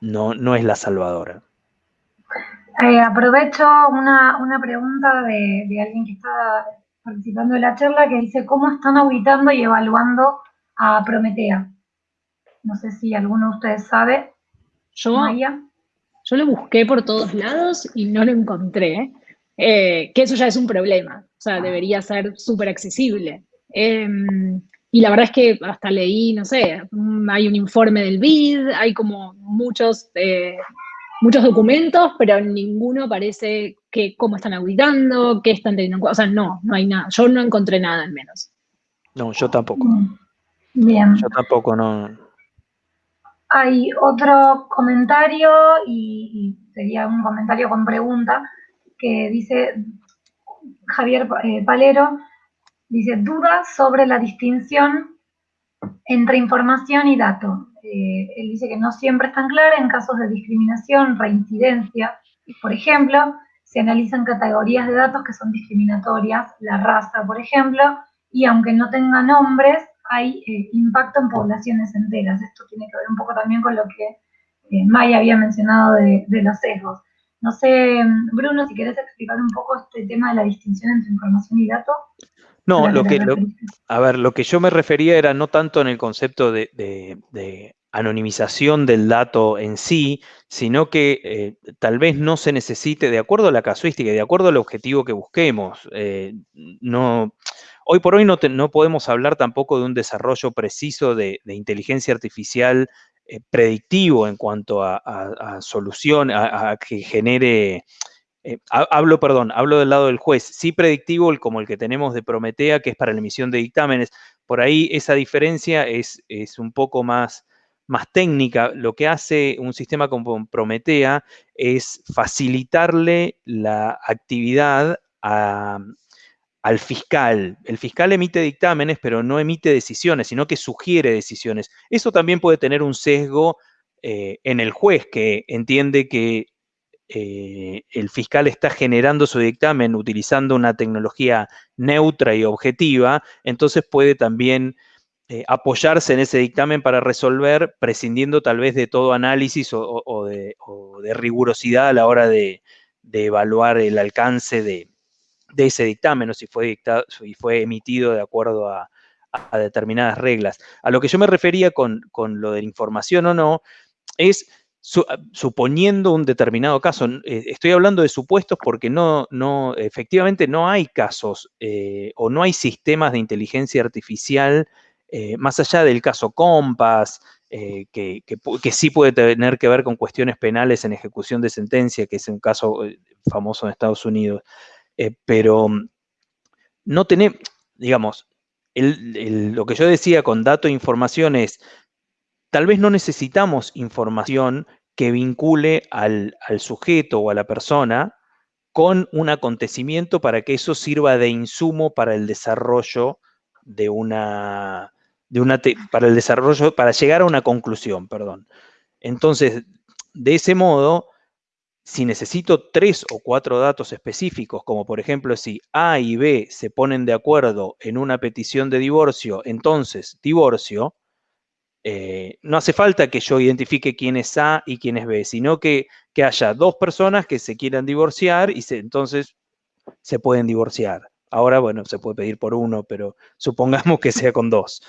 no, es la salvadora. Eh, aprovecho una, pregunta de, alguien que está participando de la charla que dice, ¿cómo están auditando y evaluando a Prometea? No sé si alguno de ustedes sabe. Yo, yo lo busqué por todos lados y no lo encontré, eh, que eso ya es un problema, o sea, debería ser súper accesible. Em, y la verdad es que hasta leí, no sé, hay un informe del BID, hay como muchos, eh, muchos documentos, pero ninguno parece que cómo están auditando, qué están teniendo en cuenta. O sea, no, no hay nada. Yo no encontré nada al menos. No, yo tampoco. Bien. Yo tampoco no. Hay otro comentario, y, sería un comentario con pregunta, que dice Javier eh, Palero, dice, dudas sobre la distinción entre información y dato. Eh, él dice que no siempre es tan clara en casos de discriminación, reincidencia. Por ejemplo, se analizan categorías de datos que son discriminatorias, la raza, por ejemplo, y aunque no tenga nombres, hay eh, impacto en poblaciones enteras. Esto tiene que ver un poco también con lo que eh, Maya había mencionado de, de, los sesgos. No sé, Bruno, si querés explicar un poco este tema de la distinción entre información y dato. No, lo que, a ver, lo que yo me refería era no tanto en el concepto de, anonimización del dato en sí, sino que eh, tal vez no se necesite, de acuerdo a la casuística y de acuerdo al objetivo que busquemos, eh, no, hoy por hoy no, no, podemos hablar tampoco de un desarrollo preciso de, inteligencia artificial eh, predictivo en cuanto a, solución, a que genere eh, hablo, perdón, hablo del lado del juez, sí predictivo como el que tenemos de Prometea, que es para la emisión de dictámenes. Por ahí esa diferencia es, es un poco más, más técnica. Lo que hace un sistema como Prometea es facilitarle la actividad al fiscal. El fiscal emite dictámenes, pero no emite decisiones, sino que sugiere decisiones. Eso también puede tener un sesgo eh, en el juez, que entiende que eh, el fiscal está generando su dictamen utilizando una tecnología neutra y objetiva, entonces puede también eh, apoyarse en ese dictamen para resolver, prescindiendo tal vez de todo análisis o, de, rigurosidad a la hora de, evaluar el alcance de, ese dictamen o si fue, emitido de acuerdo a, determinadas reglas. A lo que yo me refería con, con lo de la información o no, es Ah, suponiendo un determinado caso, eh, estoy hablando de supuestos porque no, no, efectivamente no hay casos eh, o no hay sistemas de inteligencia artificial eh, más allá del caso Compass, que, sí puede tener que ver con cuestiones penales en ejecución de sentencia, que es un caso famoso en Estados Unidos, pero mm, no tenemos, digamos, lo que yo decía con dato e información es, tal vez no necesitamos información que vincule al, sujeto o a la persona con un acontecimiento para que eso sirva de insumo para el desarrollo de una, de una para el desarrollo, para llegar a una conclusión, perdón. Entonces, de ese modo, si necesito tres o cuatro datos específicos, como por ejemplo si A y B se ponen de acuerdo en una petición de divorcio, entonces divorcio, eh, no hace falta que yo identifique quién es A y quién es B, sino que, haya dos personas que se quieran divorciar y entonces se pueden divorciar. Ahora, bueno, se puede pedir por uno, pero supongamos que sea con dos.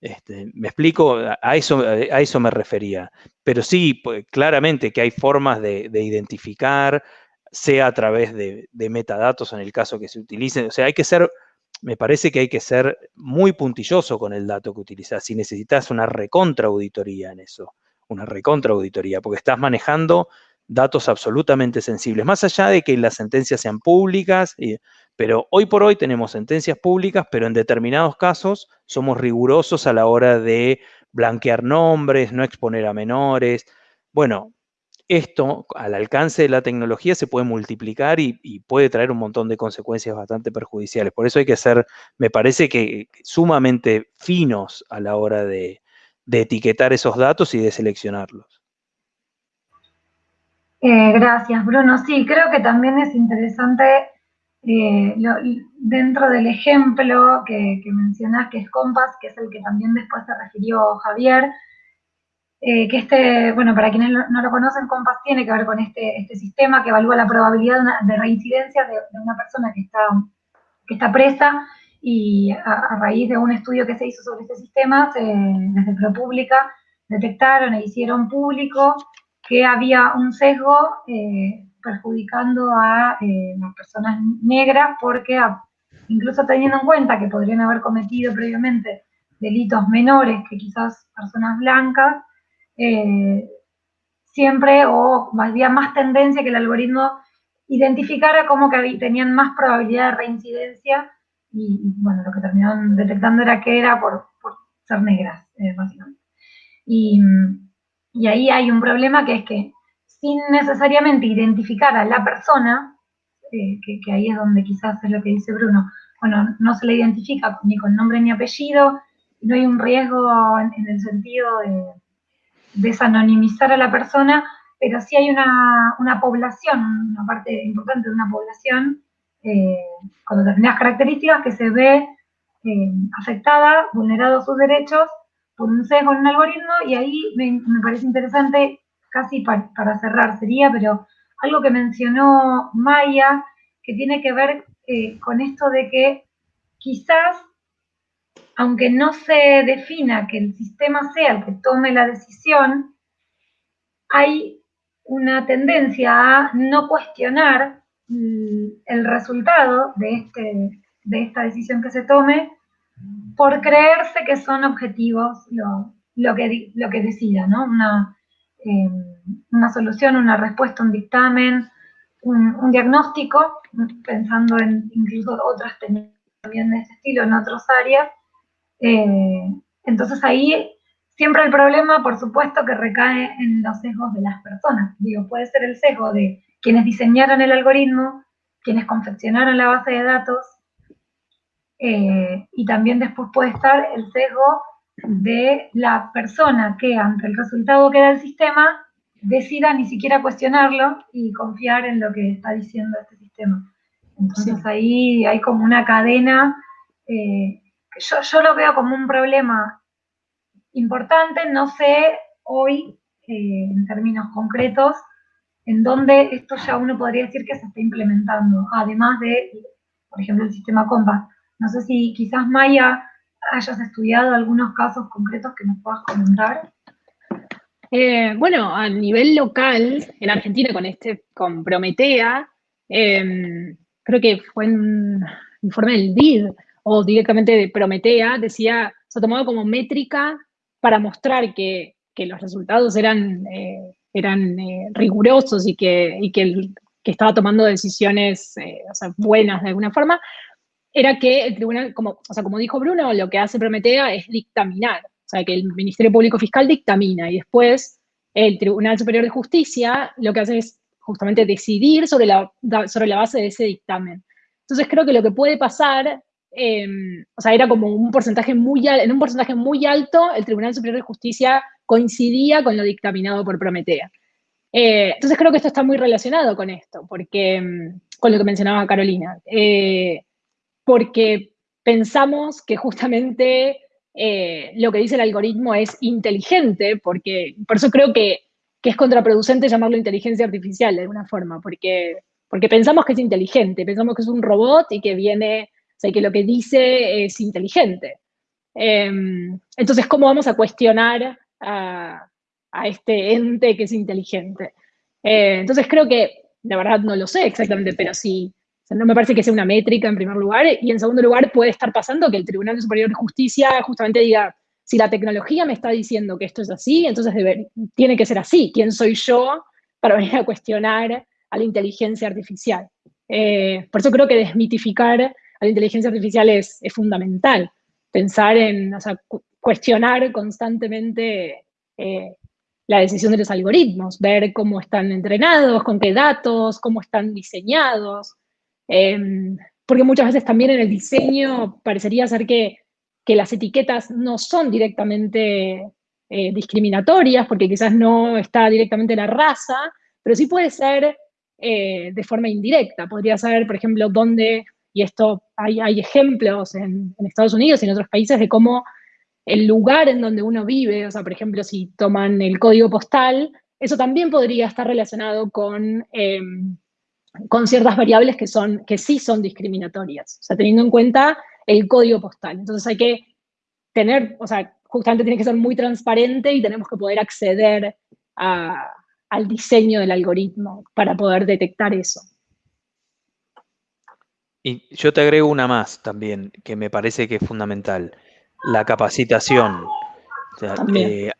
Este, me explico, a eso, a eso me refería. Pero sí, pues, claramente que hay formas de, identificar, sea a través de, de, metadatos en el caso que se utilicen. O sea, hay que ser me parece que hay que ser muy puntilloso con el dato que utilizas. Si necesitas una recontraauditoría en eso, una recontraauditoría, porque estás manejando datos absolutamente sensibles, más allá de que las sentencias sean públicas, pero hoy por hoy tenemos sentencias públicas, pero en determinados casos somos rigurosos a la hora de blanquear nombres, no exponer a menores. Bueno, esto al alcance de la tecnología se puede multiplicar y, puede traer un montón de consecuencias bastante perjudiciales. Por eso hay que ser, me parece que sumamente finos a la hora de, etiquetar esos datos y de seleccionarlos. Eh, gracias, Bruno. Sí, creo que también es interesante eh, dentro del ejemplo que, que que es Compass, que es el que también después se refirió Javier, eh, que este, bueno, para quienes no lo conocen, Compass tiene que ver con este, este sistema que evalúa la probabilidad de, reincidencia de, una persona que está, que está presa y a, raíz de un estudio que se hizo sobre este sistema, desde ProPublica detectaron e hicieron público que había un sesgo eh, perjudicando a eh, las personas negras porque incluso teniendo en cuenta que podrían haber cometido previamente delitos menores que quizás personas blancas, eh, siempre o había más tendencia que el algoritmo identificara como que tenían más probabilidad de reincidencia y, bueno, lo que terminaron detectando era que era por, ser negras, eh, básicamente. Y, y ahí hay un problema que es que sin necesariamente identificar a la persona, eh, que, ahí es donde quizás es lo que dice Bruno, bueno, no se le identifica ni con nombre ni apellido, no hay un riesgo en, el sentido de desanonimizar a la persona, pero sí hay una, población, una parte importante de una población, eh, con determinadas características que se ve eh, afectada, vulnerados sus derechos por un sesgo en un algoritmo, y ahí me, me parece interesante casi para, cerrar sería, pero algo que mencionó Maya, que tiene que ver eh, con esto de que quizás, aunque no se defina que el sistema sea el que tome la decisión, hay una tendencia a no cuestionar mm, el resultado de, este, de esta decisión que se tome por creerse que son objetivos lo, que, lo que decida, ¿no? Una, eh, una solución, una respuesta, un dictamen, un, diagnóstico, pensando en incluso otras también de este estilo en otras áreas. Eh, entonces ahí siempre el problema, por supuesto, que recae en los sesgos de las personas. Digo, puede ser el sesgo de quienes diseñaron el algoritmo, quienes confeccionaron la base de datos, eh, y también después puede estar el sesgo de la persona que ante el resultado que da el sistema decida ni siquiera cuestionarlo y confiar en lo que está diciendo este sistema. Entonces ahí hay como una cadena, eh, yo, lo veo como un problema importante, no sé hoy eh, en términos concretos en dónde esto ya uno podría decir que se está implementando, además de, por ejemplo, el sistema Compass. No sé si quizás Maya hayas estudiado algunos casos concretos que nos puedas comentar. Eh, bueno, a nivel local, en Argentina con este, con Prometea, em, creo que fue un informe del DID o directamente de Prometea, decía, se ha tomado como métrica para mostrar que, los resultados eran, eh, eran eh, rigurosos y, que, que, estaba tomando decisiones buenas de alguna forma, era que el tribunal, como, o sea, como dijo Bruno, lo que hace Prometea es dictaminar, o sea, que el Ministerio Público Fiscal dictamina y después el Tribunal Superior de Justicia lo que hace es justamente decidir sobre la, sobre la base de ese dictamen. Entonces creo que lo que puede pasar, em, o sea, era como un porcentaje muy, en un porcentaje muy alto, el Tribunal Superior de Justicia coincidía con lo dictaminado por Prometea. Eh, entonces creo que esto está muy relacionado con esto, porque, em, con lo que mencionaba Carolina. Eh, porque pensamos que justamente eh, lo que dice el algoritmo es inteligente, porque por eso creo que, es contraproducente llamarlo inteligencia artificial de alguna forma, porque, porque pensamos que es inteligente, pensamos que es un robot y que viene, sea, que lo que dice es inteligente. Em, entonces, ¿cómo vamos a cuestionar a, este ente que es inteligente? Eh, entonces, creo que, la verdad no lo sé exactamente, pero sí, no me parece que sea una métrica en primer lugar. Y en segundo lugar, puede estar pasando que el Tribunal Superior de Justicia justamente diga, si la tecnología me está diciendo que esto es así, entonces tiene que ser así. ¿Quién soy yo para venir a cuestionar a la inteligencia artificial? Eh, por eso creo que desmitificar a la inteligencia artificial es, fundamental. Pensar en, o sea, cuestionar constantemente eh, la decisión de los algoritmos, ver cómo están entrenados, con qué datos, cómo están diseñados, Em, porque muchas veces también en el diseño parecería ser que, las etiquetas no son directamente eh, discriminatorias, porque quizás no está directamente la raza, pero sí puede ser eh, de forma indirecta. Podría ser, por ejemplo, dónde, y esto hay, hay ejemplos en, Estados Unidos y en otros países de cómo el lugar en donde uno vive, o sea, por ejemplo, si toman el código postal, eso también podría estar relacionado con em, con ciertas variables que, son, que sí son discriminatorias, o sea, teniendo en cuenta el código postal. Entonces hay que tener, o sea, justamente tiene que ser muy transparente y tenemos que poder acceder al diseño del algoritmo para poder detectar eso. Y yo te agrego una más también, que me parece que es fundamental, la capacitación. Eh,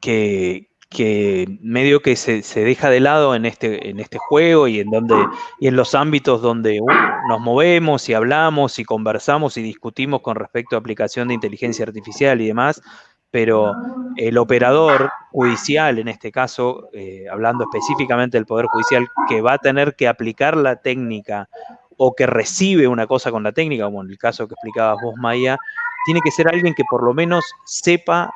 que, que medio que se, deja de lado en este, en este juego y en, donde, y en los ámbitos donde nos movemos y hablamos y conversamos y discutimos con respecto a aplicación de inteligencia artificial y demás, pero el operador judicial, en este caso, eh, hablando específicamente del Poder Judicial, que va a tener que aplicar la técnica o que recibe una cosa con la técnica, como en el caso que explicabas vos, Maya, tiene que ser alguien que por lo menos sepa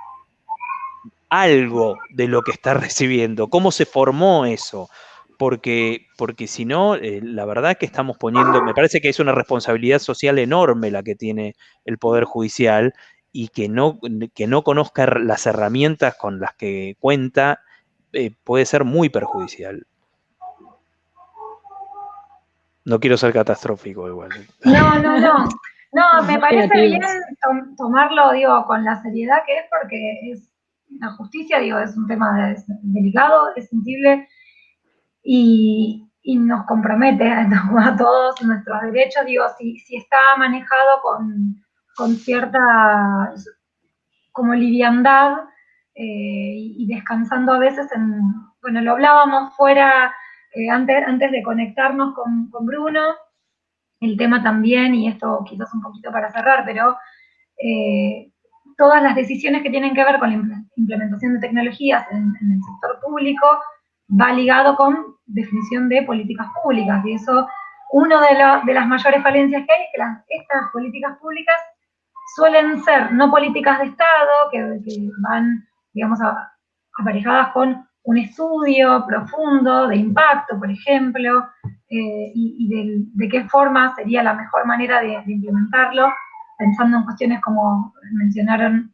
algo de lo que está recibiendo, cómo se formó eso, porque, porque si no, eh, la verdad que estamos poniendo, me parece que es una responsabilidad social enorme la que tiene el Poder Judicial y que no, que no conozca las herramientas con las que cuenta eh, puede ser muy perjudicial. No quiero ser catastrófico igual. No, no, no. No, me parece bien tomarlo, digo, con la seriedad que es, porque es la justicia, digo, es un tema delicado, es sensible y, nos compromete a, todos nuestros derechos, digo, si, si está manejado con, con cierta como liviandad eh, y descansando a veces en, bueno, lo hablábamos fuera eh, antes, antes de conectarnos con, con, Bruno, el tema también, y esto quizás un poquito para cerrar, pero eh, todas las decisiones que tienen que ver con la implementación de tecnologías en, el sector público va ligado con definición de políticas públicas, y eso, una de, de las mayores falencias que hay es que estas políticas públicas suelen ser no políticas de Estado, que, van, digamos, aparejadas con un estudio profundo de impacto, por ejemplo, eh, y, de, qué forma sería la mejor manera de, implementarlo, pensando en cuestiones como mencionaron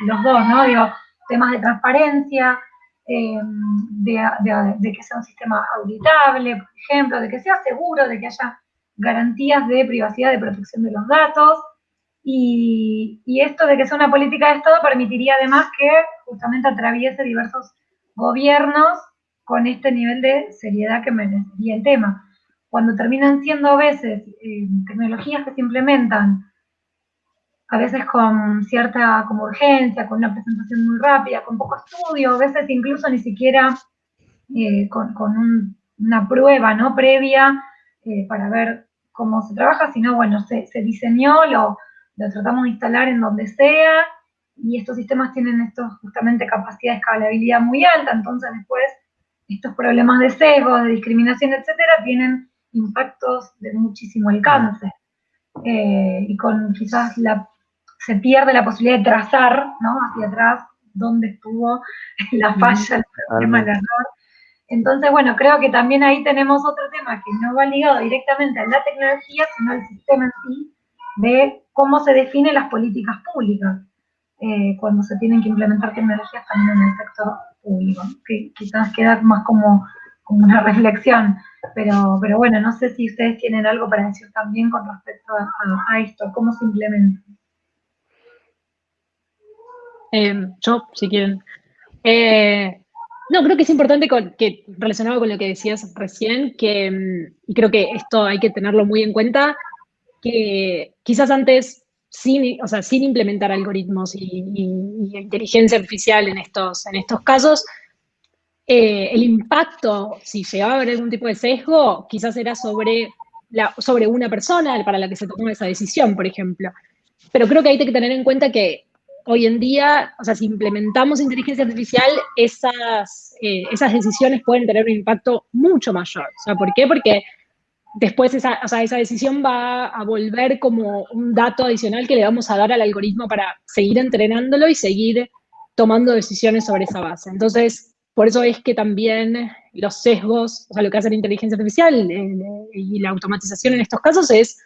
los dos, ¿no? Digo, temas de transparencia, eh, de, que sea un sistema auditable, por ejemplo, de que sea seguro, de que haya garantías de privacidad, de protección de los datos, y, esto de que sea una política de Estado permitiría además que justamente atraviese diversos gobiernos con este nivel de seriedad que merecería el tema. Cuando terminan siendo a veces eh, tecnologías que se implementan, a veces con cierta como urgencia, con una presentación muy rápida, con poco estudio, a veces incluso ni siquiera eh, con, una prueba ¿no? previa eh, para ver cómo se trabaja, sino bueno, se, se diseñó, lo, lo tratamos de instalar en donde sea, y estos sistemas tienen estos, justamente capacidad de escalabilidad muy alta, entonces después estos problemas de sesgo, de discriminación, etcétera, tienen impactos de muchísimo alcance. Eh, y con quizás la, se pierde la posibilidad de trazar ¿no? hacia atrás dónde estuvo la falla, el problema, el error. Entonces, bueno, creo que también ahí tenemos otro tema que no va ligado directamente a la tecnología, sino al sistema en sí, de cómo se definen las políticas públicas eh, cuando se tienen que implementar tecnologías también en el sector público, que quizás queda más como, una reflexión, pero, pero bueno, no sé si ustedes tienen algo para decir también con respecto a, esto, cómo se implementa. Em, yo, si quieren. Eh, no, creo que es importante que, relacionado con lo que decías recién, que, y creo que esto hay que tenerlo muy en cuenta, que quizás antes, sin, o sea, sin implementar algoritmos y, inteligencia artificial en estos, en estos casos, eh, el impacto, si llegaba a haber algún tipo de sesgo, quizás era sobre, la, sobre una persona para la que se tomó esa decisión, por ejemplo. Pero creo que hay que tener en cuenta que hoy en día, o sea, si implementamos inteligencia artificial, esas, eh, esas decisiones pueden tener un impacto mucho mayor. O sea, ¿por qué? Porque después esa, esa decisión va a volver como un dato adicional que le vamos a dar al algoritmo para seguir entrenándolo y seguir tomando decisiones sobre esa base. Entonces, por eso es que también los sesgos, o sea, lo que hace la inteligencia artificial eh, y la automatización en estos casos es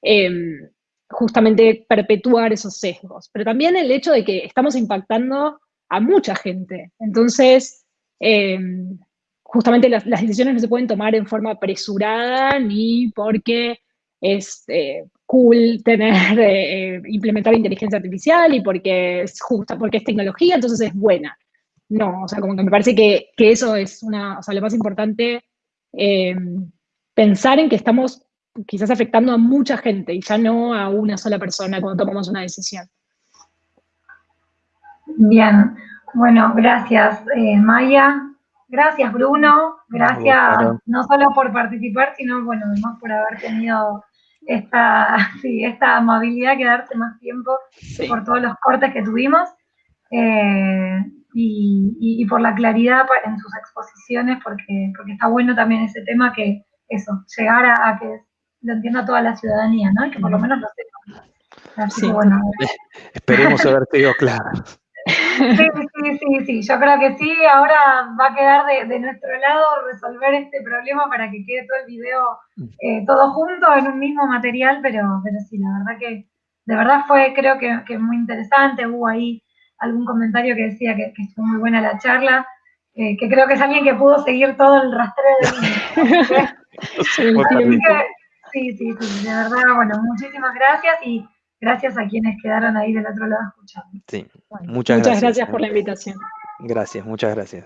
em, justamente perpetuar esos sesgos. Pero también el hecho de que estamos impactando a mucha gente. Entonces, em, justamente las, decisiones no se pueden tomar en forma apresurada ni porque es eh, cool tener, eh, implementar inteligencia artificial y porque es justa, porque es tecnología, entonces es buena. No, o sea, como que me parece que, eso es una, o sea, lo más importante, eh, pensar en que estamos quizás afectando a mucha gente y ya no a una sola persona cuando tomamos una decisión. Bien, Bueno, gracias eh, Maya, gracias Bruno, gracias no solo por participar, sino bueno, además por haber tenido esta, sí, esta amabilidad, quedarse más tiempo por todos los cortes que tuvimos. Eh, y, por la claridad en sus exposiciones, porque, porque está bueno también ese tema que eso, llegar a, que lo entienda toda la ciudadanía, ¿no? Y que por lo menos lo sepa. Así que bueno. Esperemos haber sido claro. Sí, sí, sí, sí, yo creo que sí, ahora va a quedar de, nuestro lado resolver este problema para que quede todo el video eh, todo junto en un mismo material, pero, pero sí, la verdad que de verdad fue creo que, que muy interesante, hubo ahí algún comentario que decía que, estuvo muy buena la charla, eh, que creo que es alguien que pudo seguir todo el rastreo de sí, sí, sí, de verdad, bueno, muchísimas gracias y gracias a quienes quedaron ahí del otro lado escuchando. Sí, muchas, muchas gracias por la invitación. Gracias, muchas gracias.